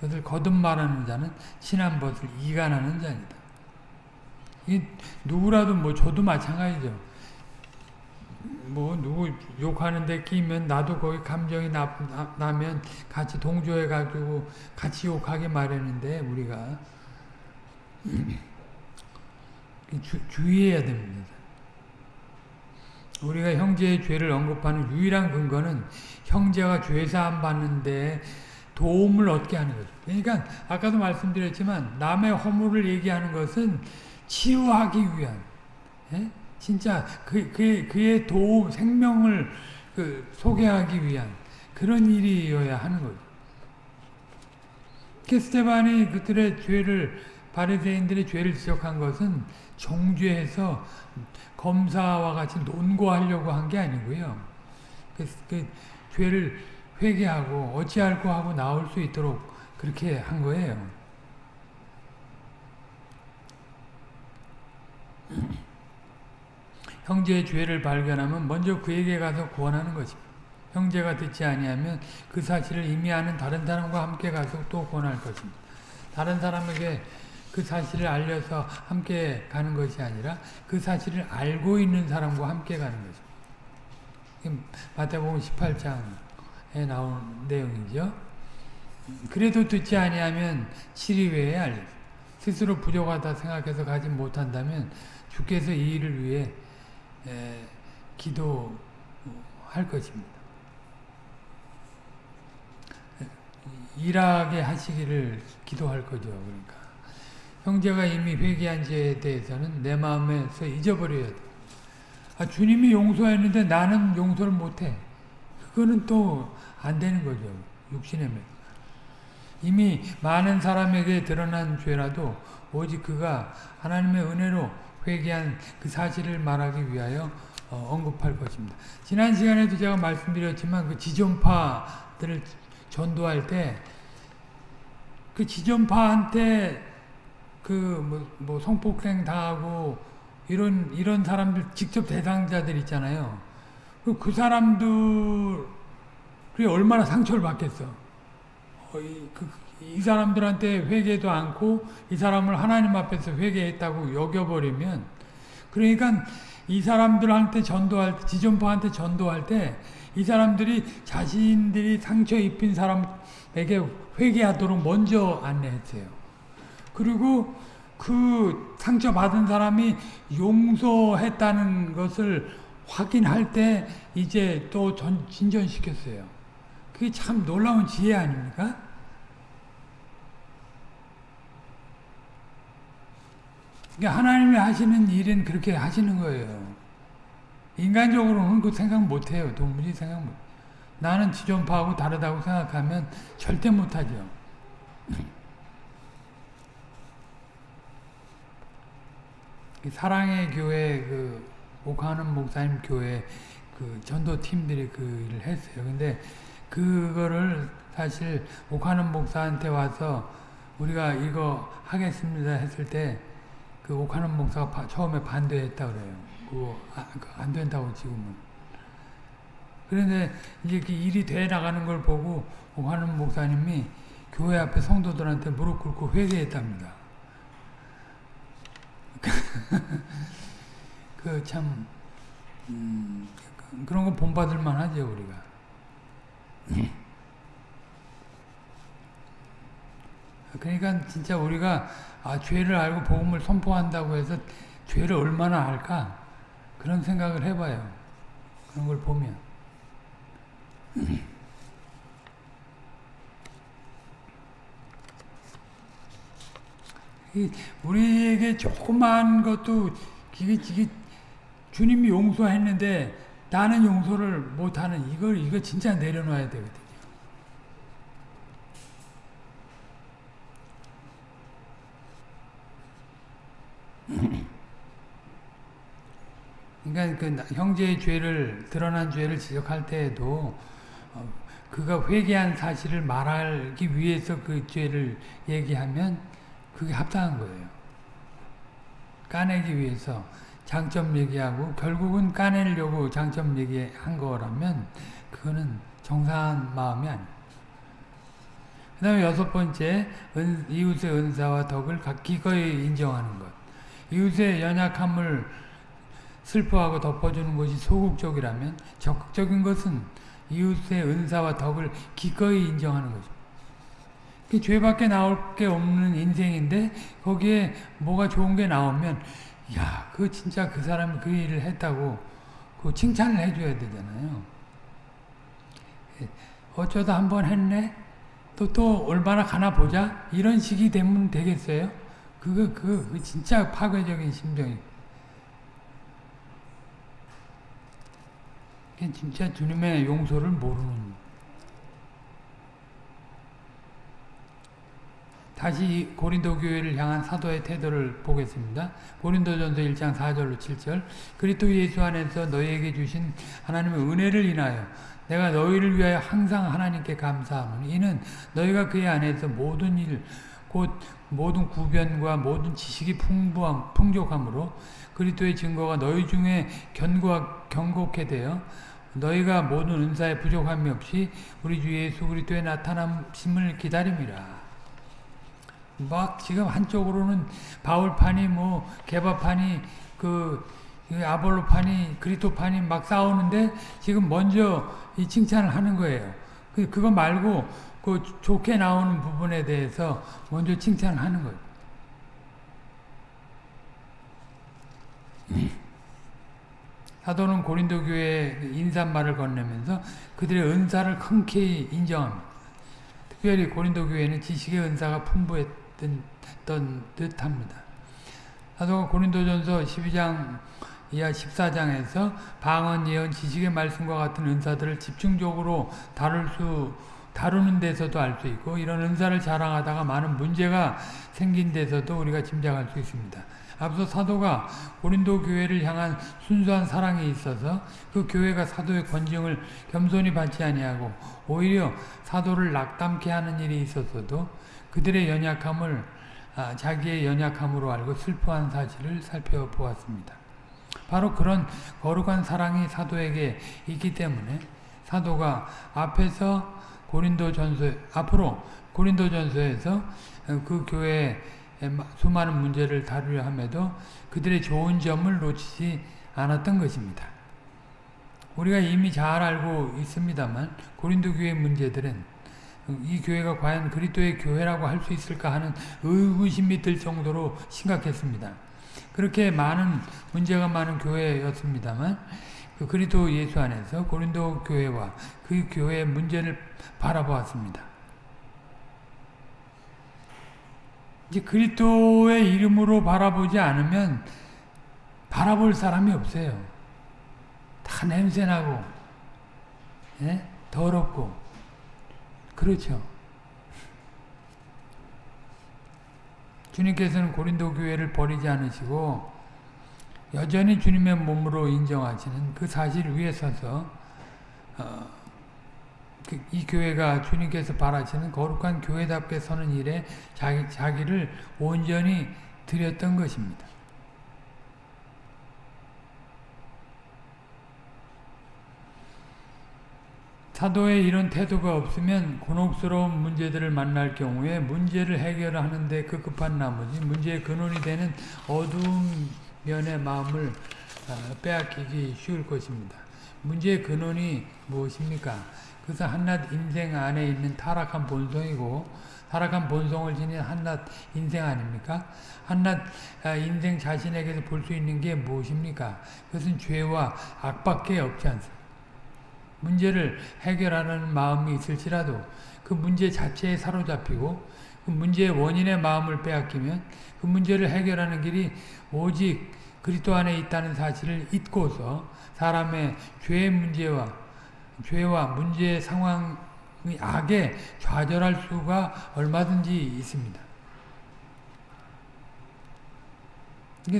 그것을 거듭 말하는 자는 친한 것을 이간하는 자니다. 이 누구라도 뭐 저도 마찬가지죠. 뭐 누구 욕하는데 끼면 나도 거기 감정이 나, 나, 면 같이 동조해 가지고 같이 욕하게 마련인데 우리가 주, 주의해야 됩니다. 우리가 형제의 죄를 언급하는 유일한 근거는 형제가 죄사함 받는데 도움을 얻게 하는 거죠. 그러니까 아까도 말씀드렸지만 남의 허물을 얘기하는 것은 치유하기 위한 예? 진짜 그, 그, 그의 도움, 생명을 그 소개하기 위한 그런 일이어야 하는 거죠. 스테반이 그들의 죄를 바리새인들의 죄를 지적한 것은 정죄해서 검사와 같이 논고하려고 한 게 아니고요. 그, 그 죄를 회개하고 어찌할고 하고 나올 수 있도록 그렇게 한 거예요. 형제의 죄를 발견하면 먼저 그에게 가서 구원하는 것입니다. 형제가 듣지 아니하면 그 사실을 이미 아는 다른 사람과 함께 가서 또 구원할 것입니다. 다른 사람에게 그 사실을 알려서 함께 가는 것이 아니라 그 사실을 알고 있는 사람과 함께 가는 거죠. 마태복음 18장 에 나온 내용이죠. 그래도 듣지 아니하면 7일 외에 알려 스스로 부족하다 생각해서 가지 못한다면 주께서 이 일을 위해 에, 기도할 것입니다. 일하게 하시기를 기도할 거죠. 그러니까 형제가 이미 회개한 죄에 대해서는 내 마음에서 잊어버려야 돼. 아, 주님이 용서했는데 나는 용서를 못해. 그거는 또 안 되는 거죠. 육신의 면. 이미 많은 사람에게 드러난 죄라도 오직 그가 하나님의 은혜로 회개한 그 사실을 말하기 위하여 어, 언급할 것입니다. 지난 시간에도 제가 말씀드렸지만 그 지존파들을 전도할 때 그 지존파한테 그뭐 뭐 성폭행 당하고 이런 이런 사람들 직접 대상자들 있잖아요. 그, 그 사람들이 얼마나 상처를 받겠어. 그, 이 사람들한테 회개도 않고 이 사람을 하나님 앞에서 회개했다고 여겨버리면 그러니까 이 사람들한테 전도할 때 지존파한테 전도할 때 이 사람들이 자신들이 상처 입힌 사람에게 회개하도록 먼저 안내했어요. 그리고 그 상처 받은 사람이 용서했다는 것을 확인할 때 이제 또 전, 진전시켰어요. 그게 참 놀라운 지혜 아닙니까? 그러니까 하나님이 하시는 일은 그렇게 하시는 거예요. 인간적으로는 그 생각 못해요. 도무지 생각 못. 나는 지존파하고 다르다고 생각하면 절대 못하죠. 사랑의 교회 그 옥하는 목사님 교회 그 전도 팀들이 그 일을 했어요. 근데 그거를 사실 옥하는 목사한테 와서 우리가 이거 하겠습니다 했을 때그 옥하는 목사가 바, 처음에 반대했다 그래요. 그거 아, 안 된다고 지금은. 그런데 이제 그 일이 돼 나가는 걸 보고 옥하는 목사님이 교회 앞에 성도들한테 무릎 꿇고 회개했답니다. 그 참, 음, 그런 거 본받을 만하죠, 우리가. 그러니까 진짜 우리가 아, 죄를 알고 복음을 선포한다고 해서 죄를 얼마나 할까? 그런 생각을 해봐요. 그런 걸 보면. 우리에게 조그만 것도 이게, 이게 주님이 용서했는데 나는 용서를 못하는 이걸 이거 진짜 내려놔야 되거든요. 그러니까 그 형제의 죄를 드러난 죄를 지적할 때에도 어, 그가 회개한 사실을 말하기 위해서 그 죄를 얘기하면 그게 합당한 거예요. 까내기 위해서 장점 얘기하고 결국은 까내려고 장점 얘기한 거라면 그거는 정상한 마음이 아니에요. 그 다음에 여섯 번째 은, 이웃의 은사와 덕을 기꺼이 인정하는 것. 이웃의 연약함을 슬퍼하고 덮어주는 것이 소극적이라면 적극적인 것은 이웃의 은사와 덕을 기꺼이 인정하는 거죠. 그 죄밖에 나올 게 없는 인생인데 거기에 뭐가 좋은 게 나오면 야, 그 진짜 그 사람이 그 일을 했다고 그 칭찬을 해줘야 되잖아요. 예, 어쩌다 한 번 했네? 또, 또 얼마나 가나 보자? 이런 식이 되면 되겠어요? 그거, 그 진짜 파괴적인 심정이. 진짜 주님의 용서를 모르는 다시 고린도 교회를 향한 사도의 태도를 보겠습니다. 고린도전서 1장 4절로 7절 그리스도 예수 안에서 너희에게 주신 하나님의 은혜를 인하여 내가 너희를 위하여 항상 하나님께 감사하노니 이는 너희가 그의 안에서 모든 일 곧 모든 구변과 모든 지식이 풍부함 풍족함으로 그리스도의 증거가 너희 중에 견고하, 경고케 되어 너희가 모든 은사에 부족함이 없이 우리 주 예수 그리스도의 나타남심을 기다림이라. 막 지금 한쪽으로는 바울판이 뭐 개바판이 그 아볼로판이 그리토판이 막 싸우는데 지금 먼저 이 칭찬을 하는 거예요. 그 그거 말고 그 좋게 나오는 부분에 대해서 먼저 칭찬을 하는 거예요. 사도는 고린도 교회에 인사말을 건네면서 그들의 은사를 흔쾌히 인정합니다. 특별히 고린도 교회는 지식의 은사가 풍부했 던 듯합니다. 사도가 고린도전서 12장 이하 14장에서 방언, 예언, 지식의 말씀과 같은 은사들을 집중적으로 다룰 수 다루는 데서도 알 수 있고 이런 은사를 자랑하다가 많은 문제가 생긴 데서도 우리가 짐작할 수 있습니다. 앞서 사도가 고린도 교회를 향한 순수한 사랑이 있어서 그 교회가 사도의 권징을 겸손히 받지 아니하고 오히려 사도를 낙담케 하는 일이 있었어도 그들의 연약함을 아, 자기의 연약함으로 알고 슬퍼한 사실을 살펴보았습니다. 바로 그런 거룩한 사랑이 사도에게 있기 때문에 사도가 앞에서 고린도 전서 앞으로 고린도 전서에서 그 교회 수많은 문제를 다루려 함에도 그들의 좋은 점을 놓치지 않았던 것입니다. 우리가 이미 잘 알고 있습니다만 고린도 교회 문제들은 이 교회가 과연 그리스도의 교회라고 할 수 있을까 하는 의구심이 들 정도로 심각했습니다. 그렇게 많은 문제가 많은 교회였습니다만 그 그리스도 예수 안에서 고린도 교회와 그 교회의 문제를 바라보았습니다. 이제 그리스도의 이름으로 바라보지 않으면 바라볼 사람이 없어요. 다 냄새나고 예? 더럽고 그렇죠. 주님께서는 고린도 교회를 버리지 않으시고 여전히 주님의 몸으로 인정하시는 그 사실 위에 서서 어, 그, 이 교회가 주님께서 바라시는 거룩한 교회답게 서는 일에 자기, 자기를 온전히 드렸던 것입니다. 사도의 이런 태도가 없으면 곤혹스러운 문제들을 만날 경우에 문제를 해결하는데 급급한 나머지 문제의 근원이 되는 어두운 면의 마음을 어, 빼앗기기 쉬울 것입니다. 문제의 근원이 무엇입니까? 그래서 한낱 인생 안에 있는 타락한 본성이고 타락한 본성을 지닌 한낱 인생 아닙니까? 한낱 아, 인생 자신에게서 볼 수 있는 게 무엇입니까? 그것은 죄와 악밖에 없지 않습니다. 문제를 해결하는 마음이 있을지라도 그 문제 자체에 사로잡히고 그 문제의 원인의 마음을 빼앗기면 그 문제를 해결하는 길이 오직 그리스도 안에 있다는 사실을 잊고서 사람의 죄의 문제와 죄와 문제의 상황의 악에 좌절할 수가 얼마든지 있습니다.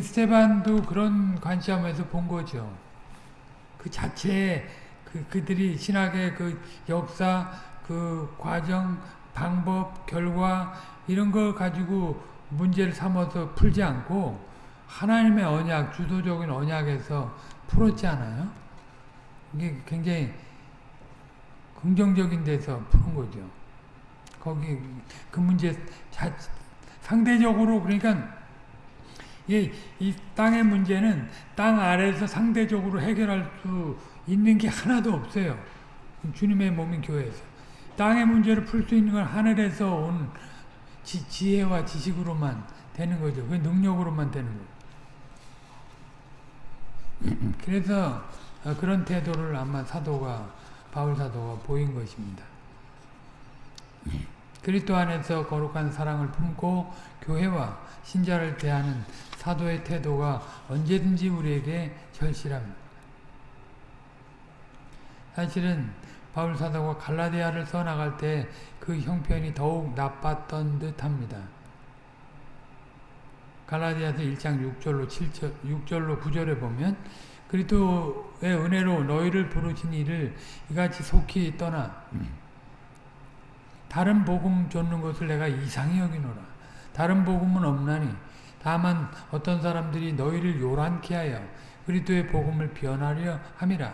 스테반도 그런 관점에서 본 거죠. 그 자체에 그, 그들이 신학의 그 역사, 그 과정, 방법, 결과 이런 걸 가지고 문제를 삼아서 풀지 않고 하나님의 언약, 주도적인 언약에서 풀었지 않아요? 이게 굉장히 긍정적인 데서 푸는 거죠. 거기 그 문제 자, 상대적으로 그러니까 이, 이 땅의 문제는 땅 아래에서 상대적으로 해결할 수 있는 게 하나도 없어요. 주님의 몸인 교회에서. 땅의 문제를 풀 수 있는 건 하늘에서 온 지, 지혜와 지식으로만 되는 거죠. 그 능력으로만 되는 거죠. 그래서 그런 태도를 아마 사도가 바울 사도가 보인 것입니다. 그리스도 안에서 거룩한 사랑을 품고 교회와 신자를 대하는 사도의 태도가 언제든지 우리에게 절실합니다. 사실은 바울 사도가 갈라디아를 써나갈 때 그 형편이 더욱 나빴던 듯합니다. 갈라디아서 1장 6절로 7절, 6절로 9절에 보면 그리스도의 은혜로 너희를 부르신 이를 이같이 속히 떠나 다른 복음 쫓는 것을 내가 이상히 여기노라. 다른 복음은 없나니 다만 어떤 사람들이 너희를 요란케 하여 그리스도의 복음을 변하려 함이라.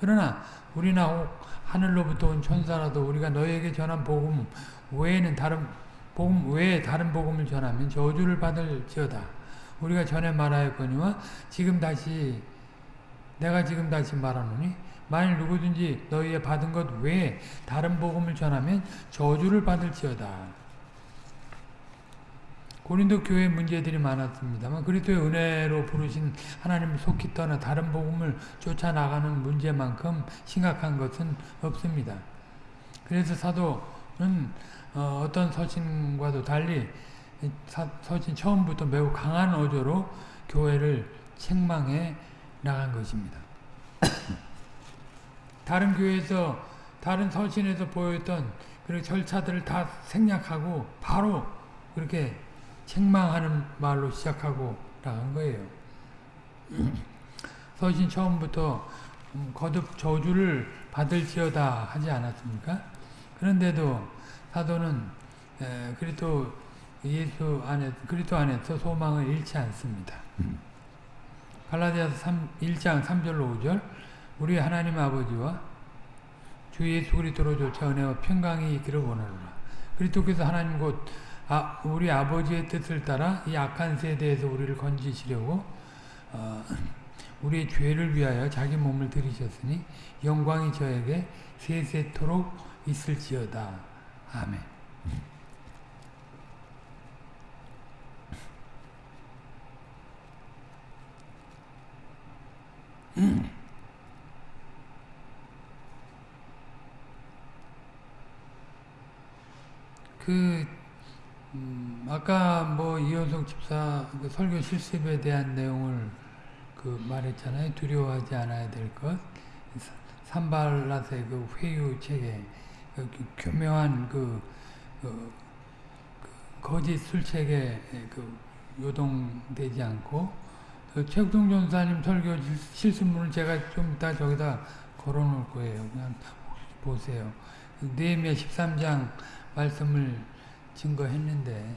그러나 우리나 혹 하늘로부터 온 천사라도 우리가 너희에게 전한 복음 외에는 다른 복음 외에 다른 복음을 전하면 저주를 받을지어다. 우리가 전에 말하였거니와 지금 다시 내가 지금 다시 말하노니 만일 누구든지 너희의 받은 것 외에 다른 복음을 전하면 저주를 받을지어다. 고린도 교회 문제들이 많았습니다만 그리스도의 은혜로 부르신 하나님을 속히 떠나 다른 복음을 쫓아나가는 문제만큼 심각한 것은 없습니다. 그래서 사도는 어, 떤 서신과도 달리 서신 처음부터 매우 강한 어조로 교회를 책망해 나간 것입니다. 다른 교회에서 다른 서신에서 보였던 그 절차들을 다 생략하고 바로 그렇게 책망하는 말로 시작하고 나간 거예요. 서신 처음부터 음, 거듭 저주를 받을지어다 하지 않았습니까? 그런데도 사도는 그리스도 예수 안에 그리스도 안에서 소망을 잃지 않습니다. 음. 갈라디아서 1장 3절로 5절 우리 하나님 아버지와 주 예수 그리스도로 조차 은혜와 평강이 있기를 원하노라. 그리스도께서 하나님 곧 아, 우리 아버지의 뜻을 따라 이 악한 세대에서 우리를 건지시려고 어, 우리의 죄를 위하여 자기 몸을 들이셨으니 영광이 저에게 세세토록 있을지어다. 아멘. 그 음, 아까 뭐 이현석 집사 그 설교 실습에 대한 내용을 그 말했잖아요. 두려워하지 않아야 될 것. 산발라스의 그 회유 체계, 그 교묘한 그, 그, 그 거짓 술 체계 그 요동되지 않고 그 최국동 전사님 설교 실습문을 제가 좀 이따 저기다 걸어놓을 거예요. 그냥 보세요. 느헤미야 13장 말씀을 증거했는데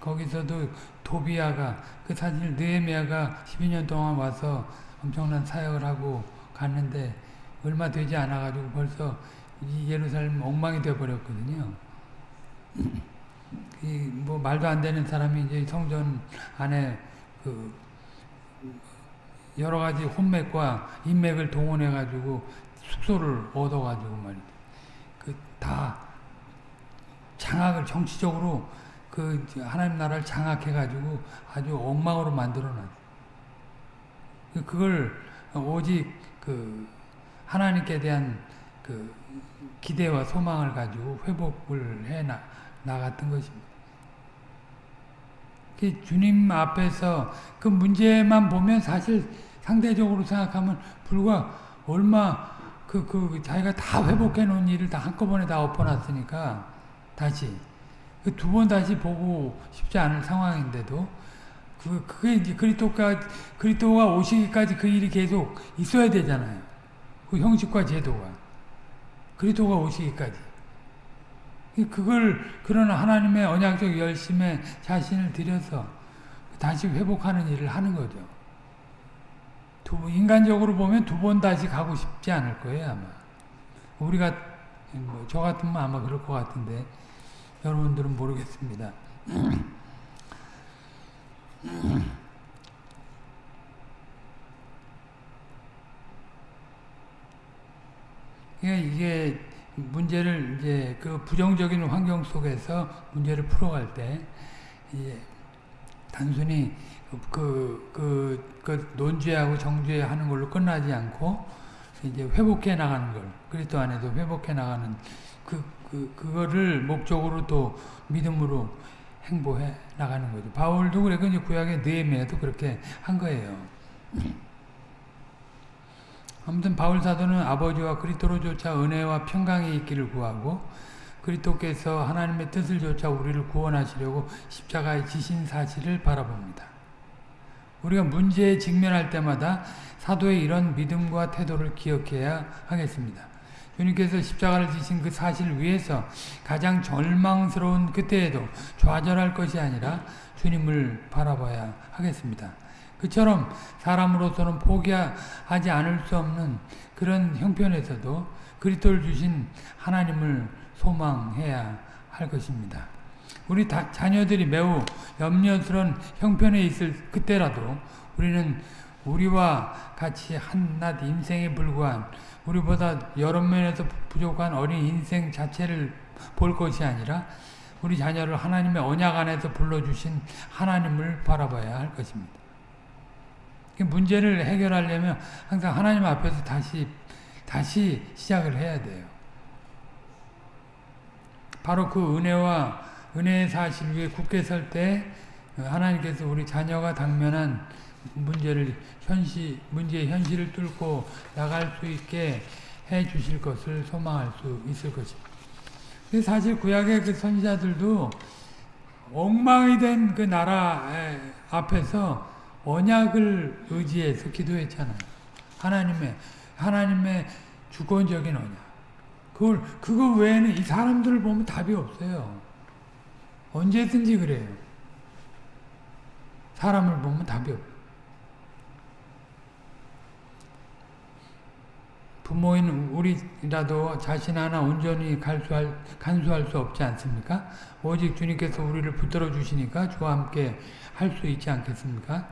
거기서도 도비아가 그 사실 느헤미야가 12년 동안 와서 엄청난 사역을 하고 갔는데 얼마 되지 않아 가지고 벌써 이 예루살렘 엉망이 되어 버렸거든요. 뭐 말도 안 되는 사람이 이제 성전 안에 그 여러 가지 혼맥과 인맥을 동원해 가지고 숙소를 얻어 가지고 말이죠. 그다 장악을 정치적으로 그 하나님 나라를 장악해 가지고 아주 엉망으로 만들어 놨어요. 그걸 오직 그 하나님께 대한 그 기대와 소망을 가지고 회복을 해 나, 나갔던 것입니다. 그 주님 앞에서 그 문제만 보면 사실 상대적으로 생각하면 불과 얼마 그, 그 자기가 다 회복해 놓은 일을 다 한꺼번에 다 엎어놨으니까 다시 그두번 다시 보고 싶지 않을 상황인데도 그 그게 이제 그리스도가 그리스도가 오시기까지 그 일이 계속 있어야 되잖아요. 그 형식과 제도가 그리스도가 오시기까지 그걸 그런 하나님의 언약적 열심에 자신을 들여서 다시 회복하는 일을 하는 거죠. 두, 인간적으로 보면 두 번 다시 가고 싶지 않을 거예요 아마. 우리가 뭐 저 같으면 아마 그럴 것 같은데 여러분들은 모르겠습니다. 이게 문제를 이제 그 부정적인 환경 속에서 문제를 풀어갈 때 이제 단순히 그, 그, 그 논죄하고 정죄하는 걸로 끝나지 않고 이제 회복해 나가는 걸 그리스도 안에서 회복해 나가는 그, 그 그거를 목적으로 또 믿음으로 행보해 나가는 거죠. 바울도 그래 이제 구약의 느헤미야도 그렇게 한 거예요. 아무튼 바울 사도는 아버지와 그리스도로조차 은혜와 평강이 있기를 구하고 그리스도께서 하나님의 뜻을 조차 우리를 구원하시려고 십자가에 지신 사실을 바라봅니다. 우리가 문제에 직면할 때마다 사도의 이런 믿음과 태도를 기억해야 하겠습니다. 주님께서 십자가를 지신 그 사실을 위해서 가장 절망스러운 그때에도 좌절할 것이 아니라 주님을 바라봐야 하겠습니다. 그처럼 사람으로서는 포기하지 않을 수 없는 그런 형편에서도 그리스도를 주신 하나님을 소망해야 할 것입니다. 우리 다, 자녀들이 매우 염려스러운 형편에 있을 그때라도 우리는 우리와 같이 한낱 인생에 불과한 우리보다 여러 면에서 부족한 어린 인생 자체를 볼 것이 아니라 우리 자녀를 하나님의 언약 안에서 불러주신 하나님을 바라봐야 할 것입니다. 문제를 해결하려면 항상 하나님 앞에서 다시 다시 시작을 해야 돼요. 바로 그 은혜와 은혜의 사실 위에 굳게 설 때 하나님께서 우리 자녀가 당면한 문제를 현실 문제의 현실을 뚫고 나갈 수 있게 해 주실 것을 소망할 수 있을 것입니다. 사실 구약의 그 선지자들도 엉망이 된 그 나라 앞에서 언약을 의지해서 기도했잖아요. 하나님의 하나님의 주권적인 언약. 그걸 그거 외에는 이 사람들을 보면 답이 없어요. 언제든지 그래요. 사람을 보면 답이 없어요. 부모인 우리라도 자신 하나 온전히 간수할, 간수할 수 없지 않습니까? 오직 주님께서 우리를 붙들어 주시니까 주와 함께 할 수 있지 않겠습니까?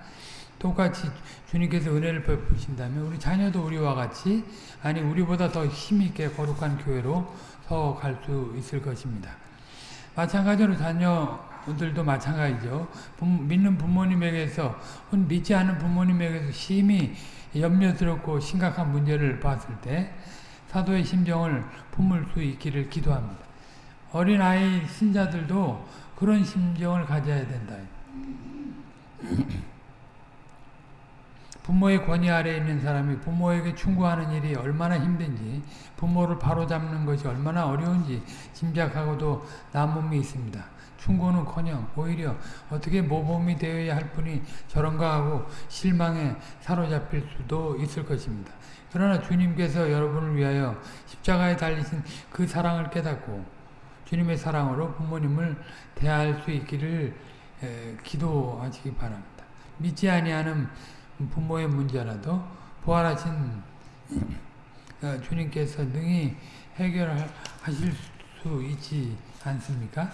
똑같이 주님께서 은혜를 베푸신다면 우리 자녀도 우리와 같이 아니 우리보다 더 힘있게 거룩한 교회로 서갈 수 있을 것입니다. 마찬가지로 자녀들도 마찬가지죠. 믿는 부모님에게서 믿지 않는 부모님에게서 심히 염려스럽고 심각한 문제를 봤을 때 사도의 심정을 품을 수 있기를 기도합니다. 어린아이 신자들도 그런 심정을 가져야 된다. 부모의 권위 아래에 있는 사람이 부모에게 충고하는 일이 얼마나 힘든지 부모를 바로잡는 것이 얼마나 어려운지 짐작하고도 남음이 있습니다. 충고는커녕 오히려 어떻게 모범이 되어야 할 분이 저런가 하고 실망에 사로잡힐 수도 있을 것입니다. 그러나 주님께서 여러분을 위하여 십자가에 달리신 그 사랑을 깨닫고 주님의 사랑으로 부모님을 대할 수 있기를 기도하시기 바랍니다. 믿지 아니하는 부모의 문제라도 부활하신 어, 주님께서 능히 해결하실 수 있지 않습니까?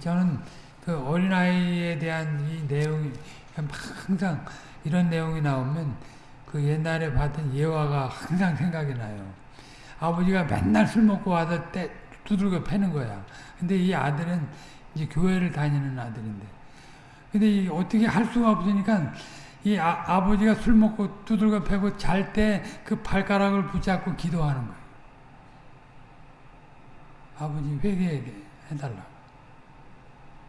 저는 그 어린아이에 대한 이 내용이 항상 이런 내용이 나오면 그 옛날에 받은 예화가 항상 생각이 나요. 아버지가 맨날 술 먹고 와서 때 두들겨 패는 거야. 근데 이 아들은 이제 교회를 다니는 아들인데. 근데 어떻게 할 수가 없으니까 이 아, 버지가술 먹고 두들겨 패고 잘 때 그 발가락을 붙잡고 기도하는 거예요. 아버지 회개해달라.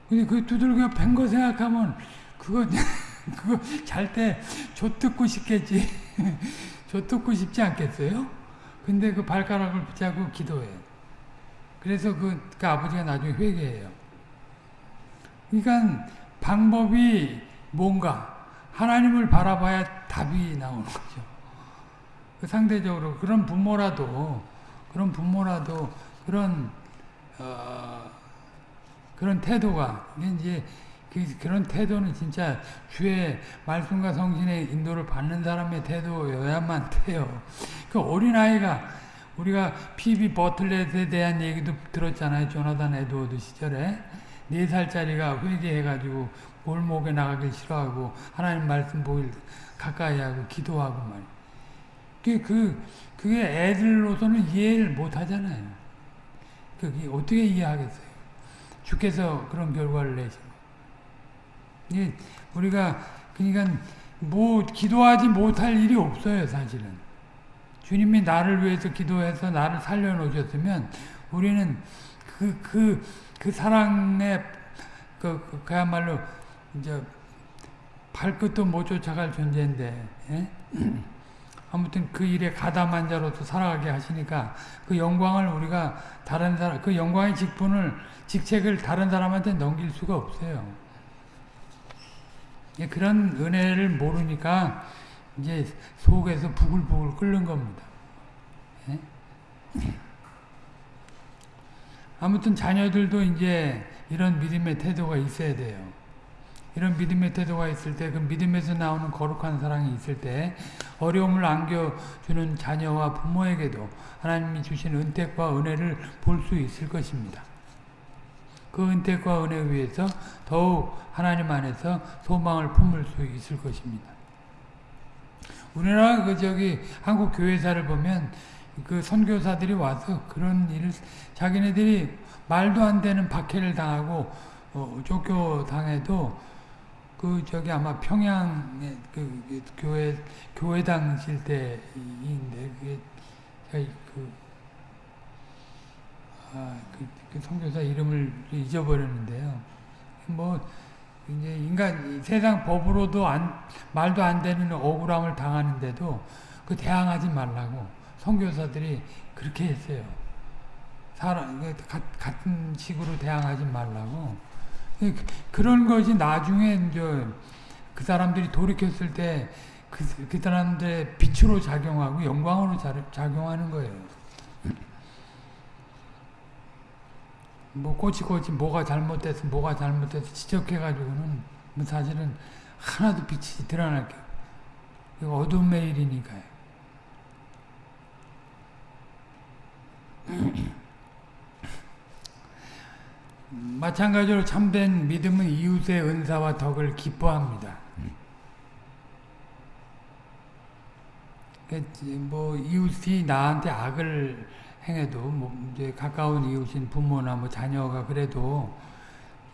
근데 그 두들겨 팬 거 생각하면 그거 그거 잘 때 좆듣고 싶겠지. 좆듣고 싶지 않겠어요? 근데 그 발가락을 붙잡고 기도해. 그래서 그, 그 아버지가 나중에 회개해요. 그러니까 방법이 뭔가 하나님을 바라봐야 답이 나오는 거죠. 그 상대적으로 그런 부모라도 그런 부모라도 그런 어, 그런 태도가 이제 그, 그런 태도는 진짜 주의 말씀과 성신의 인도를 받는 사람의 태도여야만 돼요. 그 어린아이가 우리가 피비 버틀렛에 대한 얘기도 들었잖아요. 조나단 에드워드 시절에. 네 살짜리가 회개해가지고 골목에 나가길 싫어하고 하나님 말씀 보일 가까이 하고 기도하고 말. 그게 그 그게 애들로서는 이해를 못 하잖아요. 그게 어떻게 이해하겠어요? 주께서 그런 결과를 내시고. 이 우리가 그러니까 뭐 기도하지 못할 일이 없어요, 사실은. 주님이 나를 위해서 기도해서 나를 살려 놓으셨으면 우리는 그 그, 그 사랑의 그, 그, 그야말로 이제 발끝도 못 쫓아갈 존재인데 예? 아무튼 그 일에 가담한 자로서 살아가게 하시니까 그 영광을 우리가 다른 사람 그 영광의 직분을 직책을 다른 사람한테 넘길 수가 없어요. 예, 그런 은혜를 모르니까 이제 속에서 부글부글 끓는 겁니다. 예? 아무튼 자녀들도 이제 이런 믿음의 태도가 있어야 돼요. 이런 믿음의 태도가 있을 때, 그 믿음에서 나오는 거룩한 사랑이 있을 때, 어려움을 안겨주는 자녀와 부모에게도 하나님이 주신 은택과 은혜를 볼 수 있을 것입니다. 그 은택과 은혜 위에서 더욱 하나님 안에서 소망을 품을 수 있을 것입니다. 우리나라 그 저기 한국 교회사를 보면 그 선교사들이 와서 그런 일을 자기네들이 말도 안 되는 박해를 당하고 어, 쫓겨당해도 그 저기 아마 평양의 그, 그 교회 교회당 실 때인데 그게 그, 아, 그, 그 선교사 이름을 잊어버렸는데요. 뭐 이제 인간 세상 법으로도 안 말도 안 되는 억울함을 당하는데도 그 대항하지 말라고 선교사들이 그렇게 했어요. 사람 같은 식으로 대항하지 말라고. 그, 그런 것이 나중에 이제 그 사람들이 돌이켰을 때 그, 그 사람들의 빛으로 작용하고 영광으로 작용하는 거예요. 뭐 꼬치꼬치 뭐가 잘못돼서 뭐가 잘못돼서 지적해가지고는 뭐 사실은 하나도 빛이 드러날 게 이거 어둠의 일이니까요. 마찬가지로 참된 믿음은 이웃의 은사와 덕을 기뻐합니다. 뭐 이웃이 나한테 악을 행해도 뭐 이제 가까운 이웃인 부모나 뭐 자녀가 그래도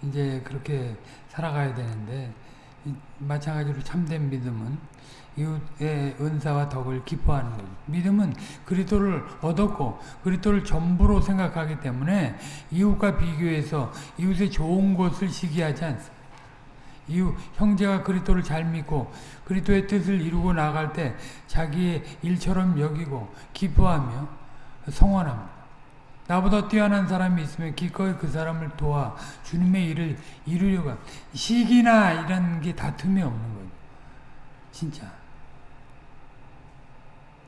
이제 그렇게 살아가야 되는데 마찬가지로 참된 믿음은 이웃의 은사와 덕을 기뻐하는 거죠. 믿음은 그리스도를 얻었고 그리스도를 전부로 생각하기 때문에 이웃과 비교해서 이웃의 좋은 것을 시기하지 않습니다. 이웃 형제가 그리스도를 잘 믿고 그리스도의 뜻을 이루고 나갈 때 자기의 일처럼 여기고 기뻐하며 성원합니다. 나보다 뛰어난 사람이 있으면 기꺼이 그 사람을 도와 주님의 일을 이루려고 시기나 이런 게 다툼이 없는 거죠. 진짜.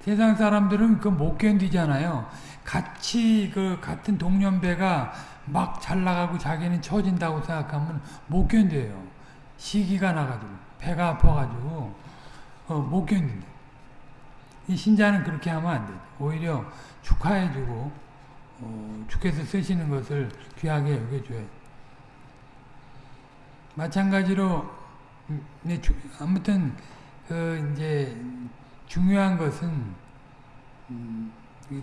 세상 사람들은 그 못 견디잖아요. 같이 그 같은 동년배가 막 잘 나가고 자기는 처진다고 생각하면 못 견뎌요. 시기가 나가지고 배가 아파가지고 어, 못 견딘다. 이 신자는 그렇게 하면 안 돼. 오히려 축하해주고 어, 주께서 쓰시는 것을 귀하게 여겨줘야 마찬가지로 음, 아무튼 그 이제 중요한 것은 음,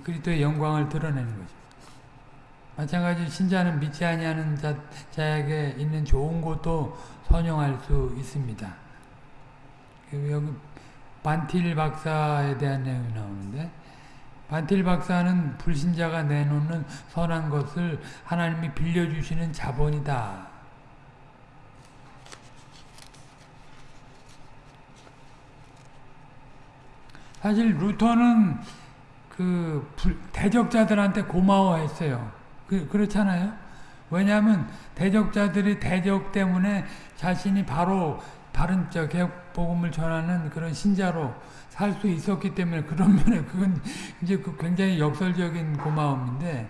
그리스도의 영광을 드러내는 거죠. 마찬가지 신자는 믿지 아니하는 자, 자에게 있는 좋은 것도 선용할 수 있습니다. 그 여기 반틸 박사에 대한 내용이 나오는데 반틸 박사는 불신자가 내놓는 선한 것을 하나님이 빌려주시는 자본이다. 사실 루터는 그 대적자들한테 고마워했어요. 그, 그렇잖아요. 왜냐하면 대적자들이 대적 때문에 자신이 바로 바른 저 개혁 복음을 전하는 그런 신자로 살 수 있었기 때문에 그런 면에 그건 이제 그 굉장히 역설적인 고마움인데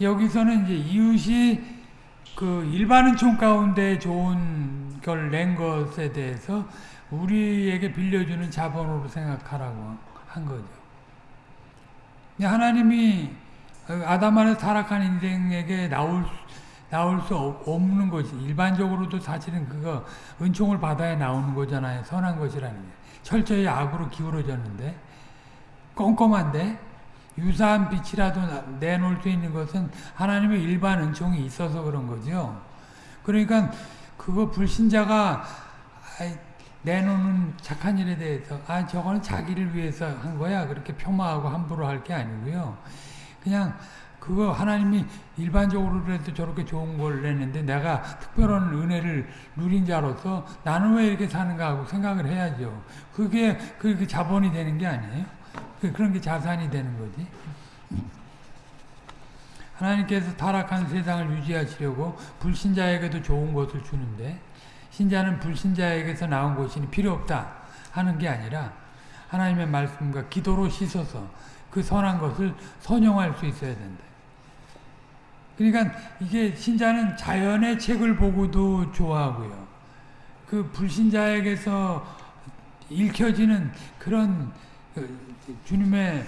여기서는 이제 이웃이 그 일반 은총 가운데 좋은 걸 낸 것에 대해서 우리에게 빌려주는 자본으로 생각하라고 한 거죠. 하나님이 아담 안에 타락한 인생에게 나올 나올 수 없는 것이 일반적으로도 사실은 그거 은총을 받아야 나오는 거잖아요. 선한 것이라는 게. 철저히 악으로 기울어졌는데 꼼꼼한데 유사한 빛이라도 내놓을 수 있는 것은 하나님의 일반 은총이 있어서 그런 거죠. 그러니까 그거 불신자가 내놓는 착한 일에 대해서 아 저거는 자기를 위해서 한 거야 그렇게 폄하하고 함부로 할 게 아니고요. 그냥 그거 하나님이 일반적으로라도 저렇게 좋은 걸 내는데 내가 특별한 은혜를 누린 자로서 나는 왜 이렇게 사는가 하고 생각을 해야죠. 그게 그게 자본이 되는 게 아니에요. 그, 그런 게 자산이 되는 거지. 하나님께서 타락한 세상을 유지하시려고 불신자에게도 좋은 것을 주는데 신자는 불신자에게서 나온 것이 필요 없다 하는 게 아니라 하나님의 말씀과 기도로 씻어서 그 선한 것을 선용할 수 있어야 된다. 그러니까 이게 신자는 자연의 책을 보고도 좋아하고요. 그 불신자에게서 읽혀지는 그런 그 주님의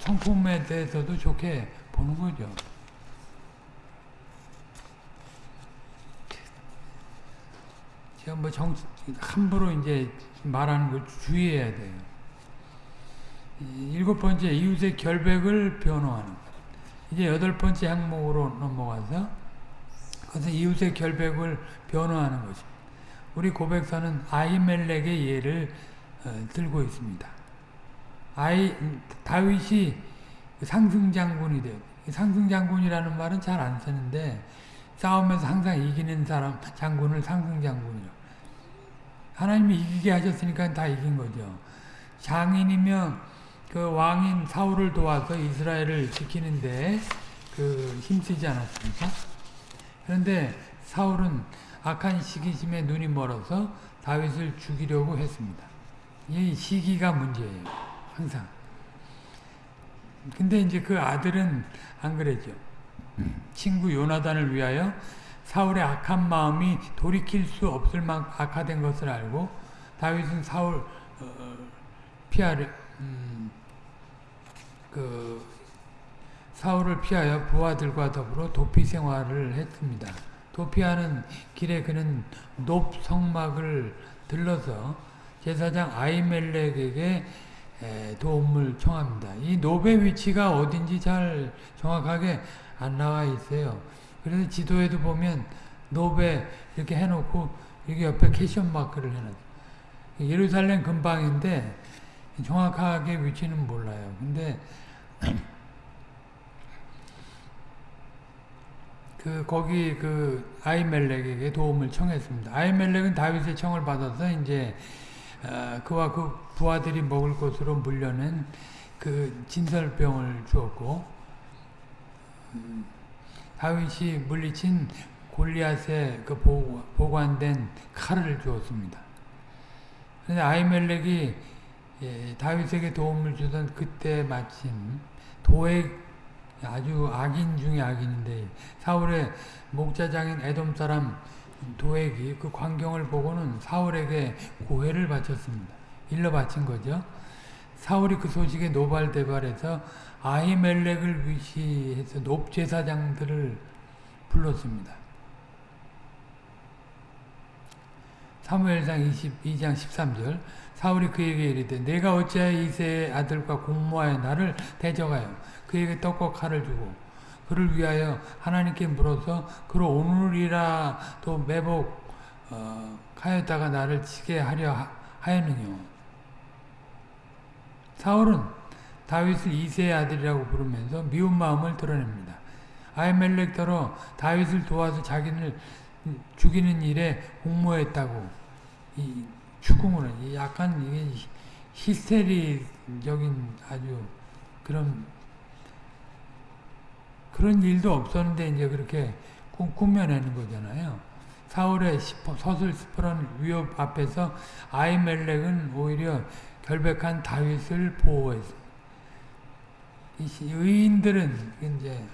성품에 대해서도 좋게 보는 거죠. 제가 뭐 정, 함부로 이제 말하는 걸 주의해야 돼요. 일곱 번째, 이웃의 결백을 변호하는 이제 여덟 번째 항목으로 넘어가서 그것은 이웃의 결백을 변호하는 것입니다. 우리 고백사는 아이멜렉의 예를 어, 들고 있습니다. 아이 다윗이 상승장군이 돼요. 상승장군이라는 말은 잘 안 쓰는데 싸움에서 항상 이기는 사람 장군을 상승장군이라고. 하나님이 이기게 하셨으니까 다 이긴 거죠. 장인이면 그 왕인 사울을 도와서 이스라엘을 지키는데 그 힘쓰지 않았습니까? 그런데 사울은 악한 시기심에 눈이 멀어서 다윗을 죽이려고 했습니다. 이 시기가 문제예요. 항상. 근데 이제 그 아들은 안 그랬죠. 친구 요나단을 위하여 사울의 악한 마음이 돌이킬 수 없을 만큼 악화된 것을 알고 다윗은 사울 어, 피하려 음, 그 사울을 피하여 부하들과 더불어 도피 생활을 했습니다. 도피하는 길에 그는 높 성막을 들러서 제사장 아이멜렉에게 도움을 청합니다. 이 높의 위치가 어딘지 잘 정확하게 안 나와 있어요. 그래서 지도에도 보면 노베 이렇게 해놓고 여기 옆에 캐션 마크를 해놨어요. 예루살렘 근방인데 정확하게 위치는 몰라요. 근데 그 거기 그 아이멜렉에게 도움을 청했습니다. 아이멜렉은 다윗의 청을 받아서 이제 어, 그와 그 부하들이 먹을 것으로 물려낸 그 진설병을 주었고 음, 다윗이 물리친 골리앗의 그 보관된 칼을 주었습니다. 근데 아이멜렉이 예, 다윗에게 도움을 주던 그때 마침 도액 아주 악인 중에 악인인데 사울의 목자장인 에돔 사람 도액이 그 광경을 보고는 사울에게 고해를 바쳤습니다. 일러 바친 거죠. 사울이 그 소식에 노발대발해서 아히멜렉을 위시해서 높제사장들을 불렀습니다. 사무엘상 22장 13절 사울이 그에게 이르되 내가 어찌하여 이세의 아들과 공모하여 나를 대적하여 그에게 떡과 칼을 주고 그를 위하여 하나님께 물어서 그를 오늘이라도 매복 어, 하였다가 나를 치게 하려 하였느냐 사울은 다윗을 이세의 아들이라고 부르면서 미운 마음을 드러냅니다. 아이멜렉더러 다윗을 도와서 자기를 죽이는 일에 공모했다고 이 추궁을 약간 이게 히스테리적인 아주 그런 그런 일도 없었는데 이제 그렇게 꾸며내는 거잖아요. 사울의 서슬 스프런 위협 앞에서 아이멜렉은 오히려 결백한 다윗을 보호했습니다. 의인들은 이제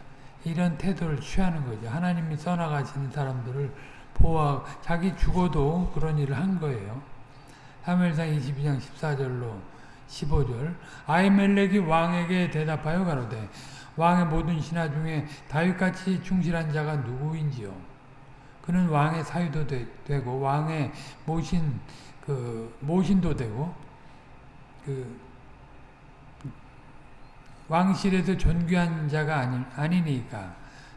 이런 태도를 취하는 거죠. 하나님이 써나가시는 사람들을 보호 자기 죽어도 그런 일을 한 거예요. 3일상 22장 14절로 15절 아이멜렉이 왕에게 대답하여 가로되 왕의 모든 신하 중에 다윗같이 충실한 자가 누구인지요? 그는 왕의 사유도 되, 고 왕의 모신 그 모신도 되고 그 왕실에서 존귀한 자가 아니, 아니니까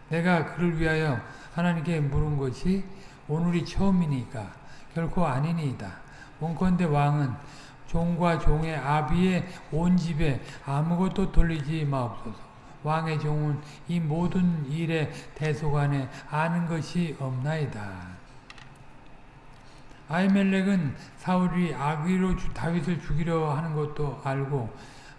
내가 그를 위하여 하나님께 물은 것이 오늘이 처음이니까 결코 아니니이다. 원컨대 왕은 종과 종의 아비의 온 집에 아무것도 돌리지 마옵소서. 왕의 종은 이 모든 일의 대소간에 아는 것이 없나이다. 아이멜렉은 사울이 악의로 다윗을 죽이려 하는 것도 알고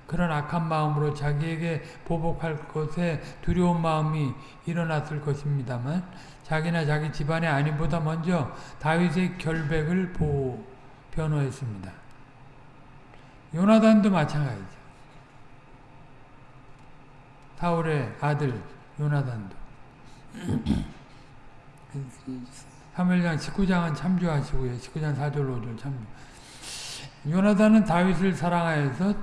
그런 악한 마음으로 자기에게 보복할 것에 두려운 마음이 일어났을 것입니다만 자기나 자기 집안의 아님보다 먼저 다윗의 결백을 보호, 변호했습니다. 요나단도 마찬가지죠. 사울의 아들 요나단도 3일장 19장은 참조하시고요. 19장 4절로 5절 참조. 요나단은 다윗을 사랑하여서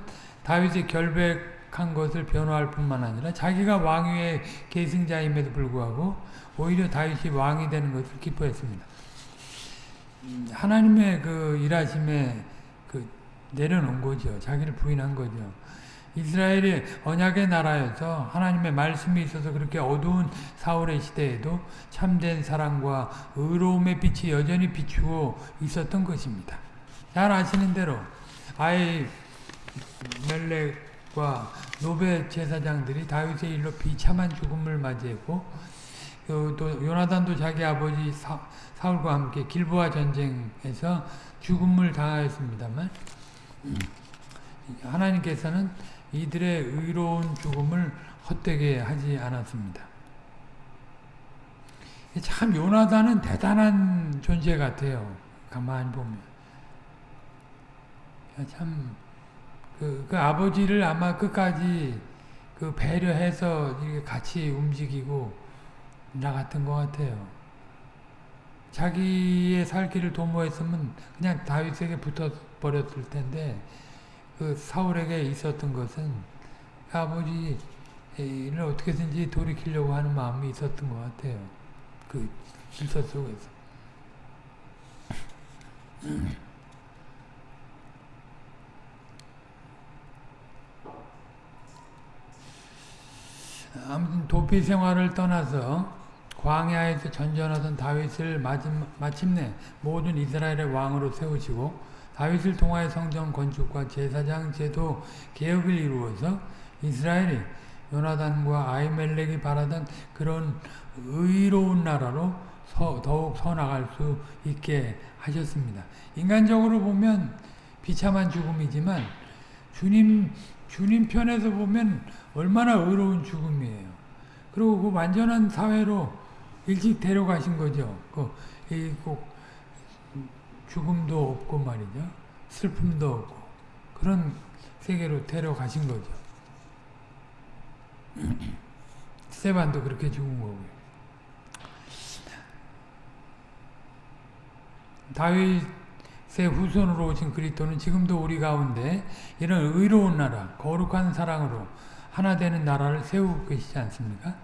다윗이 결백한 것을 변호할 뿐만 아니라 자기가 왕위의 계승자임에도 불구하고 오히려 다윗이 왕이 되는 것을 기뻐했습니다. 하나님의 그 일하심에 그 내려놓은 거죠. 자기를 부인한 거죠. 이스라엘이 언약의 나라여서 하나님의 말씀이 있어서 그렇게 어두운 사울의 시대에도 참된 사랑과 의로움의 빛이 여전히 비추고 있었던 것입니다. 잘 아시는 대로 아이 멜렉과 노베 제사장들이 다윗의 일로 비참한 죽음을 맞이했고 또 요나단도 자기 아버지 사, 울과 함께 길보아 전쟁에서 죽음을 당하였습니다만 하나님께서는 이들의 의로운 죽음을 헛되게 하지 않았습니다. 참 요나단은 대단한 존재 같아요. 가만히 보면 참 그, 그 아버지를 아마 끝까지 그 배려해서 같이 움직이고 나갔던 것 같아요. 자기의 살 길을 도모했으면 그냥 다윗에게 붙어 버렸을 텐데 그 사울에게 있었던 것은 그 아버지를 어떻게든지 돌이키려고 하는 마음이 있었던 것 같아요. 그 질서 속에서. 아무튼 도피 생활을 떠나서 광야에서 전전하던 다윗을 마침- 마침내 모든 이스라엘의 왕으로 세우시고 다윗을 통하여 성전 건축과 제사장 제도 개혁을 이루어서 이스라엘이 요나단과 아이멜렉이 바라던 그런 의로운 나라로 서- 더욱 서나갈 수 있게 하셨습니다. 인간적으로 보면 비참한 죽음이지만 주님 주님 편에서 보면 얼마나 의로운 죽음이에요. 그리고 그 완전한 사회로 일찍 데려가신 거죠. 그, 이, 꼭 죽음도 없고 말이죠. 슬픔도 없고 그런 세계로 데려가신 거죠. 스테반도 그렇게 죽은 거고요. 다윗의 후손으로 오신 그리스도는 지금도 우리 가운데 이런 의로운 나라, 거룩한 사랑으로 하나 되는 나라를 세우고 계시지 않습니까?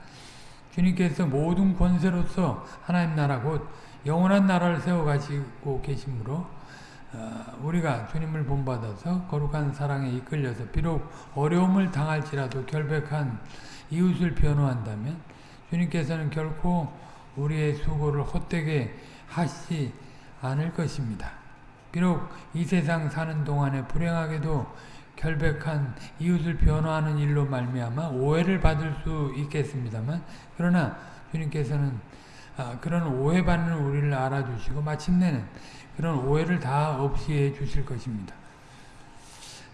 주님께서 모든 권세로서 하나님 나라 곧 영원한 나라를 세워가시고 계시므로 어, 우리가 주님을 본받아서 거룩한 사랑에 이끌려서 비록 어려움을 당할지라도 결백한 이웃을 변호한다면 주님께서는 결코 우리의 수고를 헛되게 하시지 않을 것입니다. 비록 이 세상 사는 동안에 불행하게도 결백한 이웃을 변호하는 일로 말미암아 오해를 받을 수 있겠습니다만 그러나 주님께서는 아, 그런 오해받는 우리를 알아주시고 마침내는 그런 오해를 다 없이 해 주실 것입니다.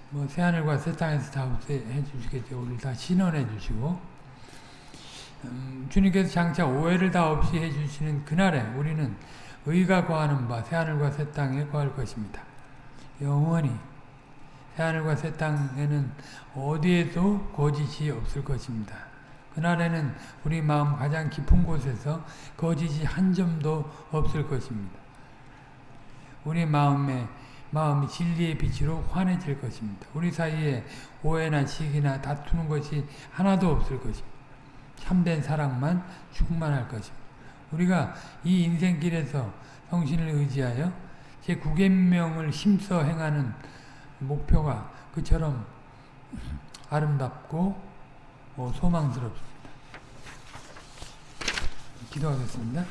뭐 새하늘과 새 땅에서 다 없이 해 주시겠죠. 우리를 다 신원해 주시고 음, 주님께서 장차 오해를 다 없이 해 주시는 그날에 우리는 의가 거하는 바 새하늘과 새 땅에 거할 것입니다. 영원히 새하늘과 새 땅에는 어디에도 거짓이 없을 것입니다. 그날에는 우리 마음 가장 깊은 곳에서 거짓이 한 점도 없을 것입니다. 우리 마음에 마음이 진리의 빛으로 환해질 것입니다. 우리 사이에 오해나 시기나 다투는 것이 하나도 없을 것입니다. 참된 사랑만 충만할 것입니다. 우리가 이 인생길에서 성신을 의지하여 제 구계명을 힘써 행하는 목표가 그처럼 아름답고 어, 소망스럽습니다. 기도하겠습니다.